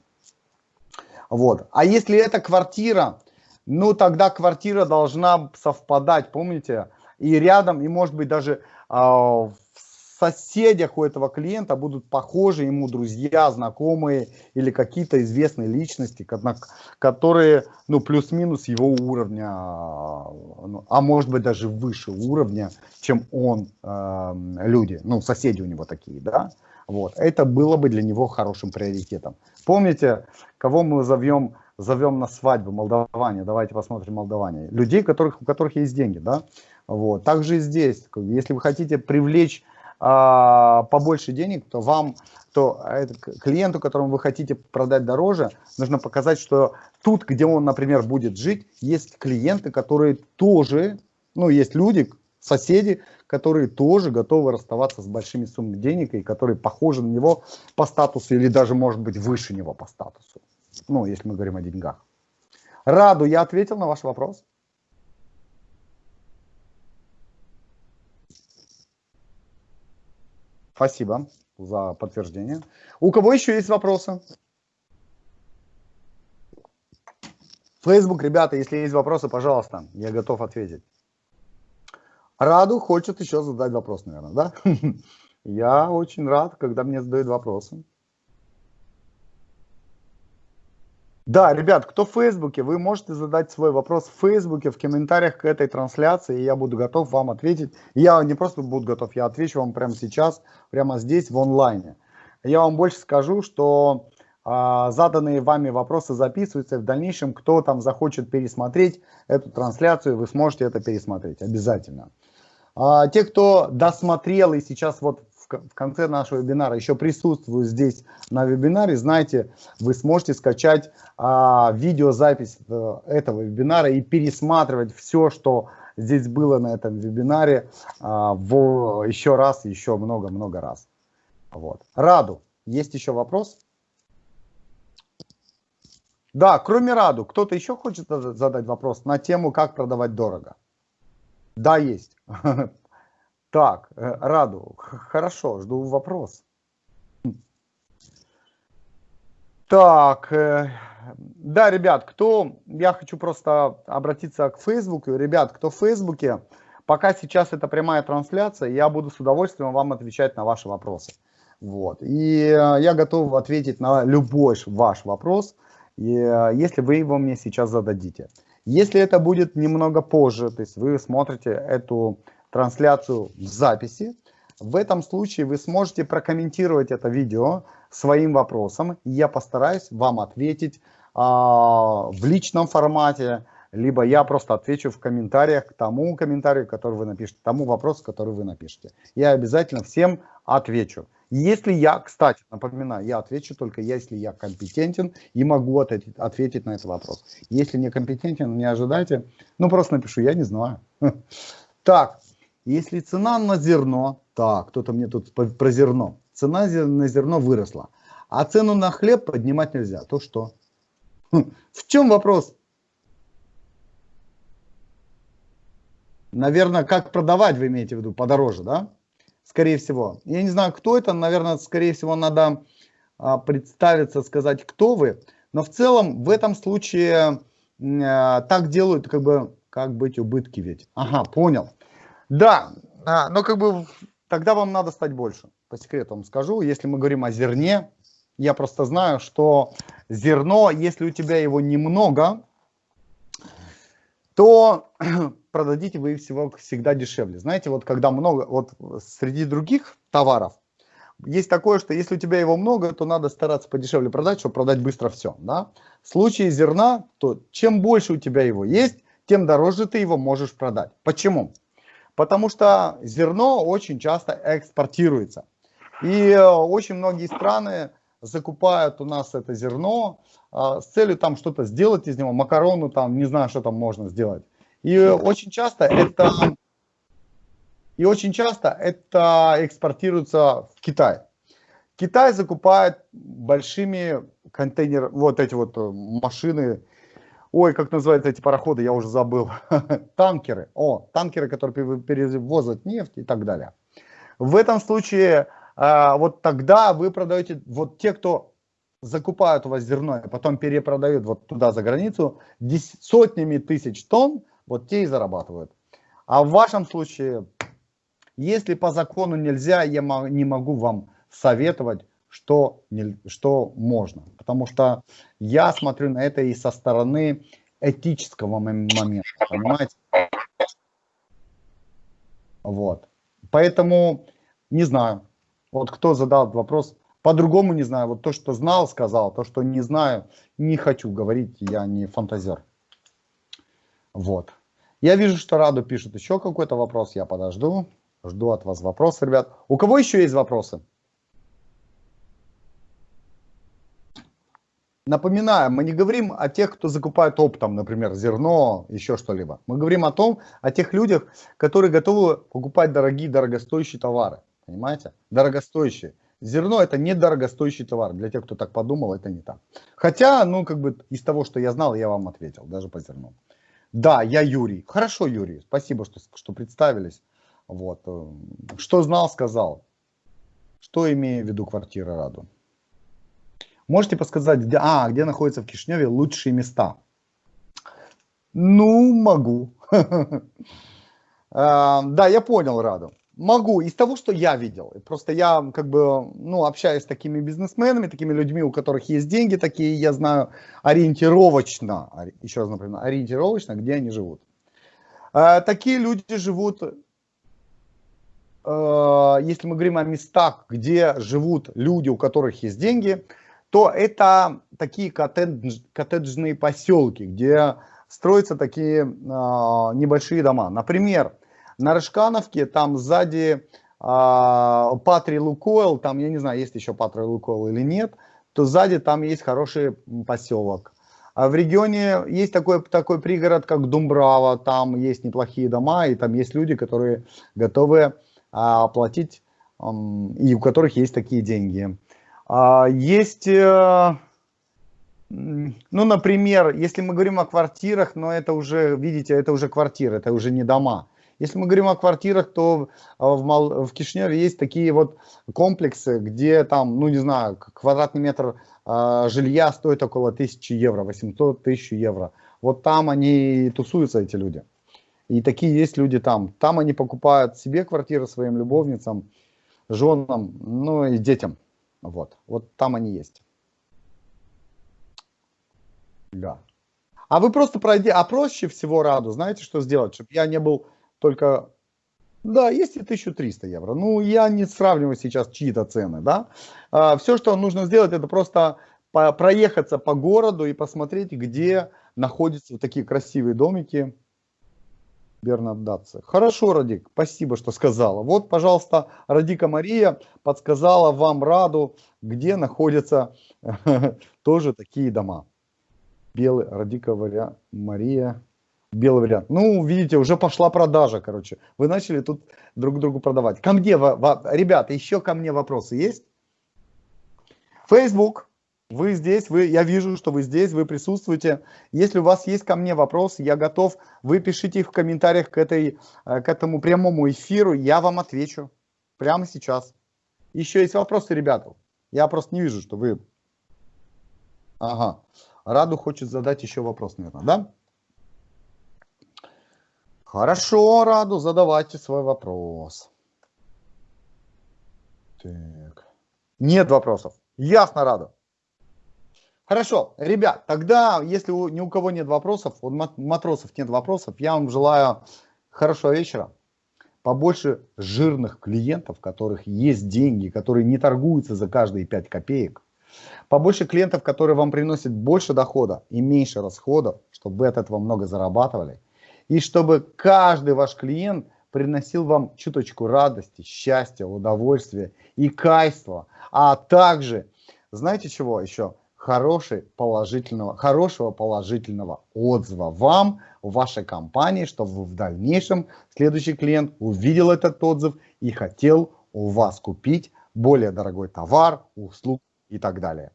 Вот, а если это квартира, ну тогда квартира должна совпадать, помните? И рядом, и может быть даже э, в соседях у этого клиента будут похожи ему друзья, знакомые или какие-то известные личности, которые, ну, плюс-минус его уровня, ну, а может быть даже выше уровня, чем он, э, люди, ну, соседи у него такие, да? Вот, это было бы для него хорошим приоритетом. Помните, кого мы зовем зовем на свадьбу молдаване, давайте посмотрим молдаване, людей, которых, у которых есть деньги, да, вот, также и здесь, если вы хотите привлечь а, побольше денег, то вам, то это, клиенту, которому вы хотите продать дороже, нужно показать, что тут, где он, например, будет жить, есть клиенты, которые тоже, ну, есть люди, соседи, которые тоже готовы расставаться с большими суммами денег и которые похожи на него по статусу или даже, может быть, выше него по статусу. Ну, если мы говорим о деньгах. Раду, я ответил на ваш вопрос? Спасибо за подтверждение. У кого еще есть вопросы? Facebook, ребята, если есть вопросы, пожалуйста, я готов ответить. Раду хочет еще задать вопрос, наверное, да? <laughs> Я очень рад, когда мне задают вопросы. Да, ребят, кто в Фейсбуке, вы можете задать свой вопрос в Фейсбуке, в комментариях к этой трансляции, и я буду готов вам ответить. Я не просто буду готов, я отвечу вам прямо сейчас, прямо здесь, в онлайне. Я вам больше скажу, что а, заданные вами вопросы записываются, и в дальнейшем, кто там захочет пересмотреть эту трансляцию, вы сможете это пересмотреть обязательно. А, те, кто досмотрел и сейчас вот в конце нашего вебинара еще присутствую здесь на вебинаре, знаете, вы сможете скачать а, видеозапись э, этого вебинара и пересматривать все, что здесь было на этом вебинаре а, в, еще раз, еще много-много раз. Вот. Раду, есть еще вопрос? Да, кроме Раду, кто-то еще хочет задать вопрос на тему, как продавать дорого? Да, есть. <laughs> Так, э, Раду, хорошо, жду вопрос. Так, э, да, ребят, кто, я хочу просто обратиться к Фейсбуку. Ребят, кто в Фейсбуке, пока сейчас это прямая трансляция, я буду с удовольствием вам отвечать на ваши вопросы. Вот. И э, я готов ответить на любой ваш вопрос, если вы его мне сейчас зададите. Если это будет немного позже, то есть вы смотрите эту трансляцию в записи, в этом случае вы сможете прокомментировать это видео своим вопросом, и я постараюсь вам ответить а, в личном формате, либо я просто отвечу в комментариях к тому комментарию, который вы напишете, тому вопросу, который вы напишете. Я обязательно всем отвечу. Если я, кстати, напоминаю, я отвечу только если я компетентен и могу ответить, ответить на этот вопрос. Если не компетентен, не ожидайте, ну просто напишу, я не знаю. <laughs> Так, если цена на зерно, так, кто-то мне тут про зерно, цена на зерно выросла, а цену на хлеб поднимать нельзя, то что? Хм, в чем вопрос? Наверное, как продавать вы имеете в виду, подороже, да? скорее всего. Я не знаю, кто это, наверное, скорее всего, надо а, представиться, сказать, кто вы. Но в целом, в этом случае а, так делают, как бы, как быть убытки ведь. Ага, понял. Да, а, но как бы тогда вам надо стать больше. По секрету вам скажу, если мы говорим о зерне, я просто знаю, что зерно, если у тебя его немного, то <clears throat> продадите вы всего всегда дешевле. Знаете, вот когда много, вот среди других товаров, есть такое, что если у тебя его много, то надо стараться подешевле продать, чтобы продать быстро все. Да? В случае зерна, то чем больше у тебя его есть, тем дороже ты его можешь продать. Почему? Потому что зерно очень часто экспортируется. И э, очень многие страны закупают у нас это зерно а, с целью там что-то сделать из него, макарону там, не знаю, что там можно сделать. И очень часто это и очень часто это экспортируется в Китай. Китай закупает большими контейнер, вот эти вот э, машины, ой, как называются эти пароходы, я уже забыл, <laughs> танкеры, о, танкеры, которые перевозят нефть и так далее. В этом случае, а, вот тогда вы продаете, вот те, кто закупают у вас зерно, и потом перепродают вот туда за границу, сотнями тысяч тонн, вот те и зарабатывают. А в вашем случае, если по закону нельзя, я не могу вам советовать, что, не, что можно. Потому что я смотрю на это и со стороны этического момента, понимаете? Вот. Поэтому не знаю. Вот кто задал вопрос, по-другому не знаю. Вот то, что знал, сказал. То, что не знаю, не хочу говорить. Я не фантазер. Вот. Я вижу, что Раду пишет еще какой-то вопрос. Я подожду. Жду от вас вопросы, ребят. У кого еще есть вопросы? Напоминаю, мы не говорим о тех, кто закупает оптом, например, зерно, еще что-либо. Мы говорим о том, о тех людях, которые готовы покупать дорогие, дорогостоящие товары. Понимаете? Дорогостоящие. Зерно это не дорогостоящий товар. Для тех, кто так подумал, это не так. Хотя, ну, как бы из того, что я знал, я вам ответил, даже по зерну. Да, я Юрий. Хорошо, Юрий, спасибо, что, что представились. Вот. Э, что знал, сказал. Что имею в виду квартира Раду? Можете подсказать, где, а, где находятся в Кишневе лучшие места? Ну, могу. <laughs> А, да, я понял, Раду. Могу, из того, что я видел. Просто я как бы, ну, общаюсь с такими бизнесменами, такими людьми, у которых есть деньги такие, я знаю ориентировочно, еще раз напоминаю, ориентировочно, где они живут. Э, такие люди живут, э, если мы говорим о местах, где живут люди, у которых есть деньги, то это такие коттедж, коттеджные поселки, где строятся такие э, небольшие дома. Например, на Рыжкановке, там сзади а, Патри Лукойл, там, я не знаю, есть еще Патри Лукойл или нет, то сзади там есть хороший поселок. А в регионе есть такой, такой пригород, как Думбрава, там есть неплохие дома, и там есть люди, которые готовы а, оплатить, и у которых есть такие деньги. А, есть, э, Ну, например, если мы говорим о квартирах, но это уже, видите, это уже квартиры, это уже не дома. Если мы говорим о квартирах, то а, в, Мал... Кишиневе есть такие вот комплексы, где там, ну не знаю, квадратный метр э, жилья стоит около 1000 евро, 800 тысяч евро. Вот там они тусуются, эти люди. И такие есть люди там. Там они покупают себе квартиры своим любовницам, женам, ну и детям. Вот, вот там они есть. Да. А вы просто пройди, а проще всего Раду, знаете, что сделать, чтобы я не был только... Да, есть и 1300 евро. Ну, я не сравниваю сейчас чьи-то цены, да. А, все, что нужно сделать, это просто проехаться по городу и посмотреть, где находятся вот такие красивые домики. Бернаддатце. Хорошо, Радик, спасибо, что сказала. Вот, пожалуйста, Радика Мария подсказала вам Раду, где находятся <laughs> тоже такие дома. Белый, Радика Мария, белый вариант. Ну, видите, уже пошла продажа, короче. Вы начали тут друг другу продавать. Ко мне, ребята, еще ко мне вопросы есть? Facebook, вы здесь, вы, я вижу, что вы здесь, вы присутствуете. Если у вас есть ко мне вопросы, я готов, вы пишите их в комментариях к, этой, э, к этому прямому эфиру, я вам отвечу прямо сейчас. Еще есть вопросы, ребята? Я просто не вижу, что вы... Ага. Раду хочет задать еще вопрос, наверное, да? Хорошо, Раду, задавайте свой вопрос. Так. Нет вопросов. Ясно, Раду. Хорошо, ребят, тогда, если у, ни у кого нет вопросов, у матросов нет вопросов, я вам желаю хорошего вечера, побольше жирных клиентов, у которых есть деньги, которые не торгуются за каждые 5 копеек, побольше клиентов, которые вам приносят больше дохода и меньше расходов, чтобы вы от этого много зарабатывали, и чтобы каждый ваш клиент приносил вам чуточку радости, счастья, удовольствия и кайства, а также, знаете чего еще, хороший, положительного, хорошего положительного отзыва вам, вашей компании, чтобы в дальнейшем следующий клиент увидел этот отзыв и хотел у вас купить более дорогой товар, услуг и так далее.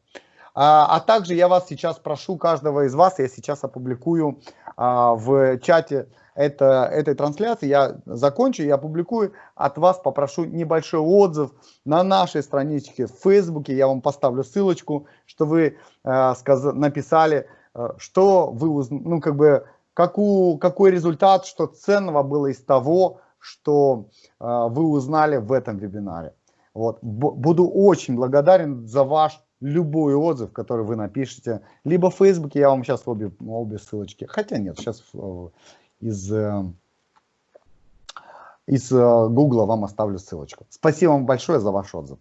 А, а также я вас сейчас прошу, каждого из вас, я сейчас опубликую а, в чате это, этой трансляции, я закончу, я опубликую, от вас попрошу небольшой отзыв на нашей страничке в Фейсбуке, я вам поставлю ссылочку, что вы э, сказ написали, что вы, ну как бы, какую, какой результат, что ценного было из того, что вы узнали в этом вебинаре. Вот. Буду очень благодарен за ваш любой отзыв, который вы напишете. Либо в Фейсбуке, я вам сейчас обе, обе ссылочки. Хотя нет, сейчас э, из, э, из э, Гугла вам оставлю ссылочку. Спасибо вам большое за ваш отзыв.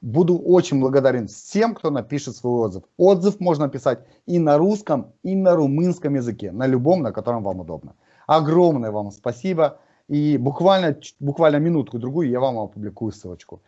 Буду очень благодарен всем, кто напишет свой отзыв. Отзыв можно писать и на русском, и на румынском языке, на любом, на котором вам удобно. Огромное вам спасибо. И буквально, буквально минутку-другую я вам опубликую ссылочку.